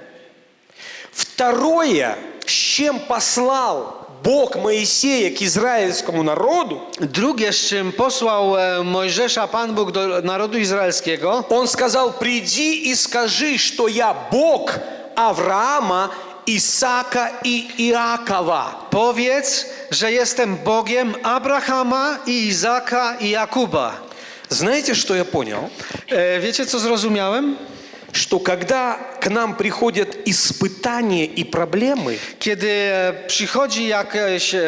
A: Второе, с чем послал Бог Моисея к израильскому народу,
B: Drugie, z czym posłał e, Mojżesza Pan Bóg do narodu izraelskiego,
A: он сказал, приди и скажи, что я Бог Авраама, Исаака и Иакова.
B: powiedz, że jestem Bogiem Abrahama i Izaka i Jakuba.
A: Знаете, что я понял?
B: E, Wiecie, co zrozumiałem?
A: Что когда к нам приходят испытания и проблемы,
B: Kiedy e, przychodzi jakieś e,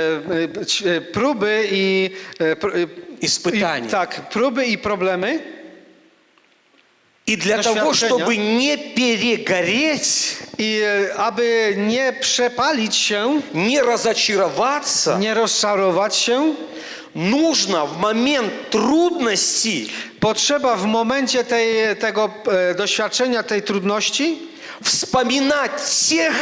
B: e, ć- e, próby i, e, pr- e,
A: Испытания.
B: i tak, próby i problemy,
A: и для того, чтобы не перегореть,
B: i e, aby nie przepalić się,
A: не разочароваться,
B: nie rozczarować się,
A: нужно в момент
B: potrzeba w momencie tej, tego e, doświadczenia, tej trudności,
A: вспоминать тех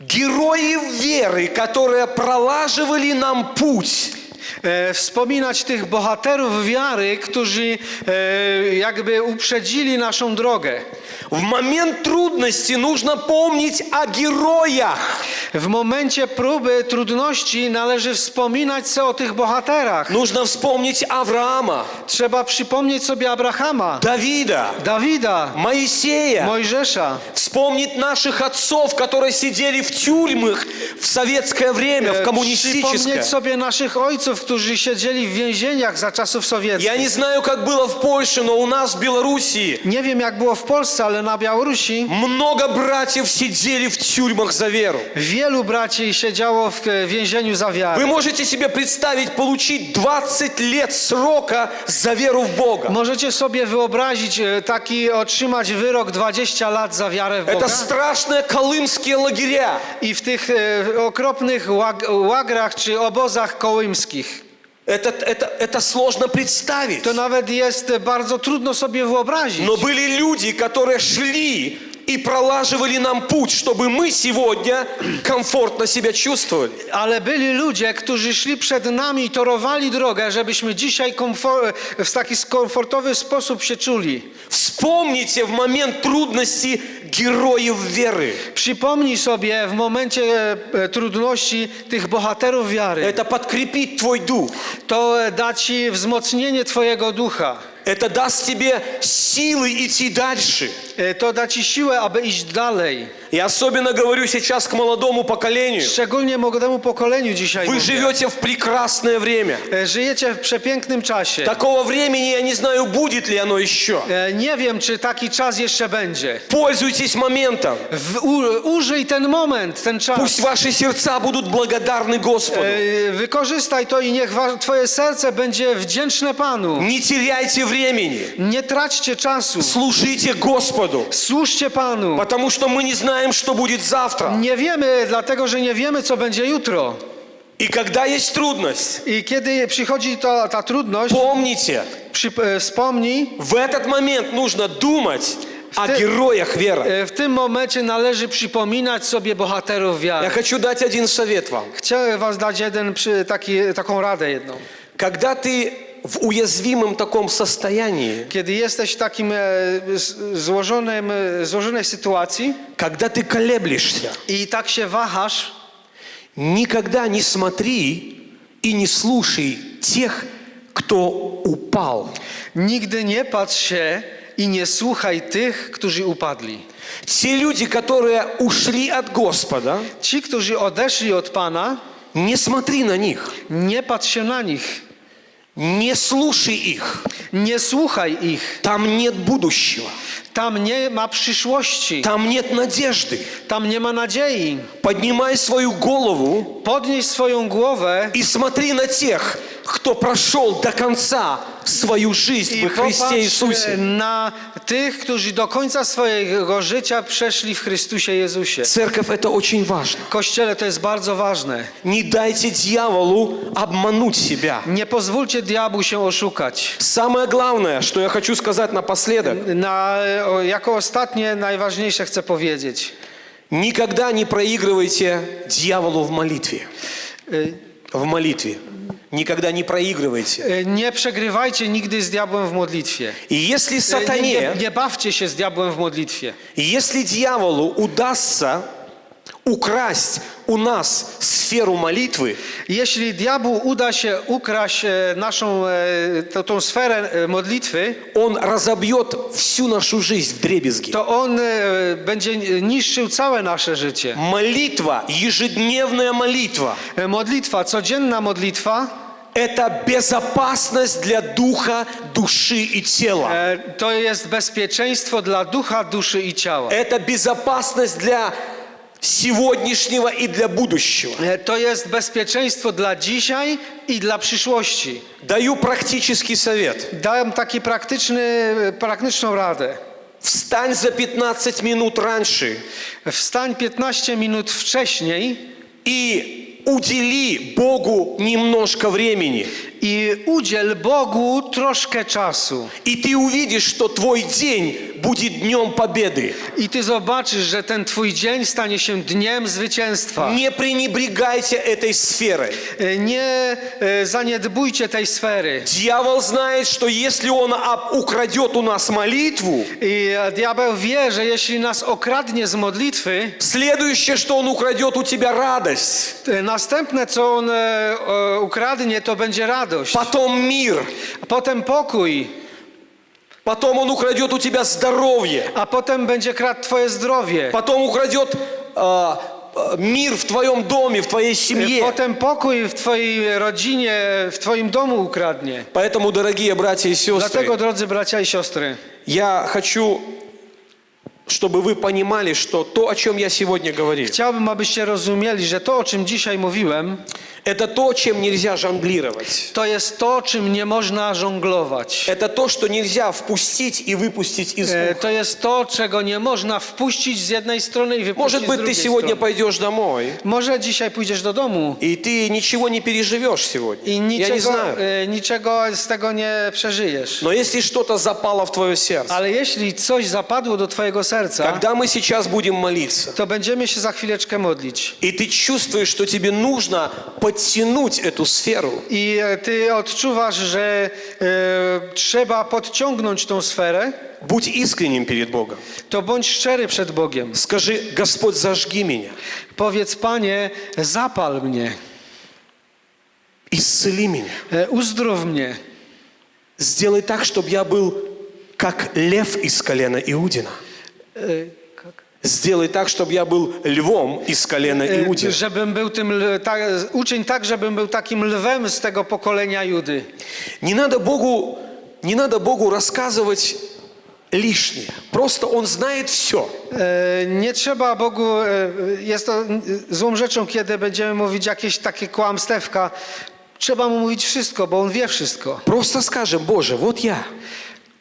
A: героев веры, которые пролаживали нам путь.
B: e, wspominać tych bohaterów wiary, którzy e, jakby uprzedzili naszą drogę.
A: В момент трудности нужно помнить о героях.
B: W momencie próby, trudności należy wspominać sobie o tych bohaterach.
A: Нужно вспомнить Авраама,
B: Trzeba przypomnieć sobie Abrahama,
A: Давида,
B: Dawida,
A: Моисея.
B: Mojżesza.
A: Вспомнить наших отцов, которые сидели в тюрьмах в советское время, в
B: E,
A: коммунистическое.
B: Przypomnieć sobie naszych ojców, którzy siedzieli w więzieniach za czasów
A: Я
B: sowieckich.
A: не знаю, как было в Польше, но у нас в Белоруссии
B: Nie wiem jak było w Polsce, ale na Białorusi
A: много братьев сидели в тюрьмach за веру.
B: wielu braci siedziało w e, więzieniu za
A: Вы
B: wiarę.
A: можете себе представить получить 20 лет срока за веру в Бога.
B: Możecie sobie wyobrazić e, taki otrzymać wyrok 20 lat za wiarę w
A: Это
B: Boga?
A: страшные колымские лагеря.
B: I w tych e, okropnych łag, łagrach czy obozach kołymskich.
A: Это, это, это сложно представить.
B: To nawet jest bardzo trudno sobie wyobrazić.
A: Но были люди, которые шли и пролаживали нам путь, чтобы мы сегодня комфортно себя чувствовали.
B: Ale byli ludzie, którzy szli przed nami i torowali drogę, żebyśmy dzisiaj komfor- w taki komfortowy sposób się czuli.
A: Вспомните в момент трудности героев веры.
B: Przypomnij sobie w momencie e, trudności tych bohaterów wiary.
A: Это подкрепит твой дух.
B: To e, da ci wzmocnienie twojego ducha.
A: Это даст тебе силы идти дальше.
B: To da ci siłę, aby iść dalej.
A: И особенно говорю сейчас к молодому поколению.
B: Szczególnie młodemu pokoleniu dzisiaj.
A: Вы
B: mówię.
A: живете в прекрасное время.
B: E, Żyjecie w przepięknym czasie.
A: Такого времени я не знаю, будет ли оно еще.
B: E, Nie wiem, czy taki czas jeszcze będzie.
A: Пользуйтесь моментом.
B: W, u, użyj ten moment, ten czas.
A: Пусть ваши сердца будут благодарны Господу.
B: E, Wykorzystaj to i niech wa- twoje serce będzie wdzięczne Panu.
A: Не теряйте времени.
B: Nie traćcie czasu.
A: Служите Господу.
B: Służcie Panu.
A: потому что мы не знаем, что будет завтра.
B: Nie wiemy, dlatego że nie wiemy, co będzie jutro.
A: И когда есть трудность,
B: I kiedy przychodzi to, ta trudność,
A: помните,
B: przy, e, wspomnij,
A: в этот момент нужно думать о
B: ты-
A: героях веры.
B: e, w tym momencie należy przypominać sobie bohaterów
A: Я
B: wiary.
A: хочу дать один совет вам.
B: Chciałem was dać jeden, przy, taki, taką radę jedną.
A: Когда ты в уязвимом таком состоянии,
B: Kiedy jesteś w takim e, złożonym, e, złożonej sytuacji
A: когда ты колеблешься,
B: i tak się wahasz,
A: никогда не смотри и не слушай тех, кто упал.
B: nigdy nie patrz się i nie słuchaj tych, którzy upadli.
A: Те люди, которые ушли от Господа,
B: Ci, którzy odeszli od Pana,
A: не смотри на них,
B: nie patrz się na nich,
A: не слушай их.
B: nie słuchaj ich.
A: Там нет будущего,
B: Tam nie ma przyszłości,
A: там нет надежды.
B: tam nie ma nadziei.
A: Поднимай свою голову
B: Podnieś swoją głowę
A: и смотри на тех, кто прошел до конца свою жизнь
B: i
A: во Христе
B: popatrz
A: Иисусе.
B: na tych, którzy do końca swojego życia przeszli w Chrystusie Jezusie.
A: Церковь это очень важно.
B: Kościele to jest bardzo ważne.
A: Не дайте дьяволу обмануть себя.
B: Nie pozwólcie diabłu się oszukać.
A: Самое главное, что я хочу сказать напоследок,
B: Na, o, jako ostatnie, najważniejsze chcę powiedzieć.
A: никогда не проигрывайте дьяволу в молитве.
B: Y,
A: В молитве. Никогда не проигрывайте.
B: Nie przegrywajcie nigdy z diabłem w modlitwie.
A: И если сатане,
B: nie, nie bawcie się z diabłem w modlitwie.
A: если дьяволу удастся украсть у нас сферу молитвы,
B: Jeśli diabłu uda się ukraść e, naszą e, tą, tą sferę e, modlitwy,
A: он разобьет всю нашу жизнь в дребезги.
B: to on e, będzie niszczył całe nasze życie.
A: Молитва, ежедневная молитва,
B: E, Modlitwa, codzienna modlitwa,
A: это безопасность для духа, души и тела.
B: e, to jest bezpieczeństwo dla ducha, duszy i ciała.
A: Это безопасность для сегодняшнего и для будущего.
B: E, To jest bezpieczeństwo dla dzisiaj i dla przyszłości.
A: Даю практический совет.
B: Dam taki praktyczny, praktyczną radę.
A: Встань за 15 минут раньше
B: Wstań 15 minut wcześniej
A: и удели Богу немножко времени.
B: I udziel Bogu troszkę czasu.
A: И ты увидишь, что твой день будет днем победы.
B: I ty zobaczysz, że ten twój dzień stanie się dniem zwycięstwa.
A: Не пренебрегайте этой сферой.
B: E, Nie e, zaniedbujcie tej sfery.
A: Дьявол знает, что если он украдет у нас молитву,
B: I e, diabeł wie, że jeśli nas okradnie z modlitwy,
A: следующее, что он украдет у тебя радость,
B: e, następne co on e, e, ukradnie, to będzie radość.
A: потом мир,
B: A potem pokój,
A: потом он украдет у тебя здоровье,
B: a potem będzie kradł twoje zdrowie.
A: потом украдет а, а, мир в твоем доме, в твоей
B: E,
A: семье.
B: Potem pokój w twojej rodzinie, w twoim domu ukradnie.
A: Поэтому, дорогие братья и сестры,
B: Dlatego, drodzy bracia i siostry,
A: я хочу, чтобы вы понимали, что то, о чем я сегодня говорил,
B: chciałbym, abyście rozumieli, że to, o czym dzisiaj mówiłem,
A: это то, чем нельзя жонглировать.
B: to jest to, czym nie można żonglować.
A: Это то, что нельзя впустить и выпустить из
B: E,
A: уха.
B: To jest to, czego nie można wpuścić z jednej strony i wypuścić
A: Может быть, ты сегодня пойдешь домой,
B: Może dzisiaj pójdziesz do domu
A: и ты ничего не переживешь сегодня.
B: i
A: Я не знаю.
B: e, niczego z tego nie przeżyjesz.
A: Но если что-то запало в твое сердце,
B: Ale jeśli coś zapadło do twojego serca,
A: когда мы сейчас будем молиться,
B: to będziemy się za chwileczkę modlić.
A: и ты чувствуешь, что тебе нужно подтянуть эту сферу,
B: I e, ty odczuwasz, że e, trzeba podciągnąć tą sferę,
A: будь искренним перед Богом.
B: to bądź szczery przed Bogiem.
A: Скажи, Господь, зажги меня,
B: Powiedz, Panie, zapal mnie,
A: исцели меня.
B: e, uzdrów mnie.
A: Сделай так, чтобы я был как лев из колена Иудина.
B: E,
A: Сделай так, чтобы я был львом из колена
B: e,
A: Иудина.
B: Żebym był tym, l- tak, uczyń tak, żebym był takim lwem z tego pokolenia Judy.
A: Не надо Богу, не надо Богу рассказывать лишнее. Просто Он знает все.
B: E, Nie trzeba Bogu, e, jest to n- złą rzeczą, kiedy będziemy mówić jakieś takie kłamstewka. Trzeba mu mówić wszystko, bo on wie wszystko.
A: Просто скажем, Боже, вот я.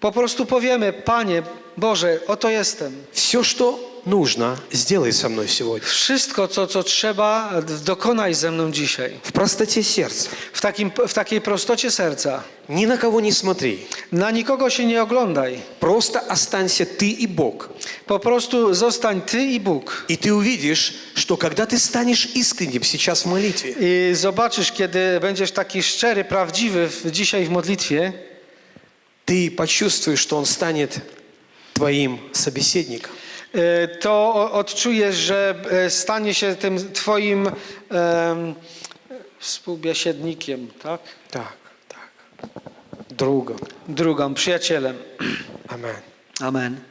B: Po prostu powiemy, Panie Boże, oto jestem.
A: Все, что нужно, сделай со мной сегодня.
B: Wszystko, co, co trzeba, dokonaj ze mną dzisiaj.
A: В простоте сердца.
B: W, takim, w takiej prostocie serca.
A: Ни на кого не смотри.
B: Na nikogo się nie oglądaj.
A: Просто останься ты и Бог.
B: Po prostu zostań Ty i Bóg.
A: И ты увидишь, что когда ты станешь искренним сейчас в молитве,
B: I zobaczysz, kiedy będziesz taki szczery, prawdziwy w, dzisiaj w modlitwie,
A: ты почувствуешь, что Он станет твоим собеседником.
B: E, to odczujesz, że e, stanie się tym twoim um, współbiesiednikiem, tak?
A: Tak, tak. Drugą.
B: Drugą, przyjacielem.
A: Amen.
B: Amen.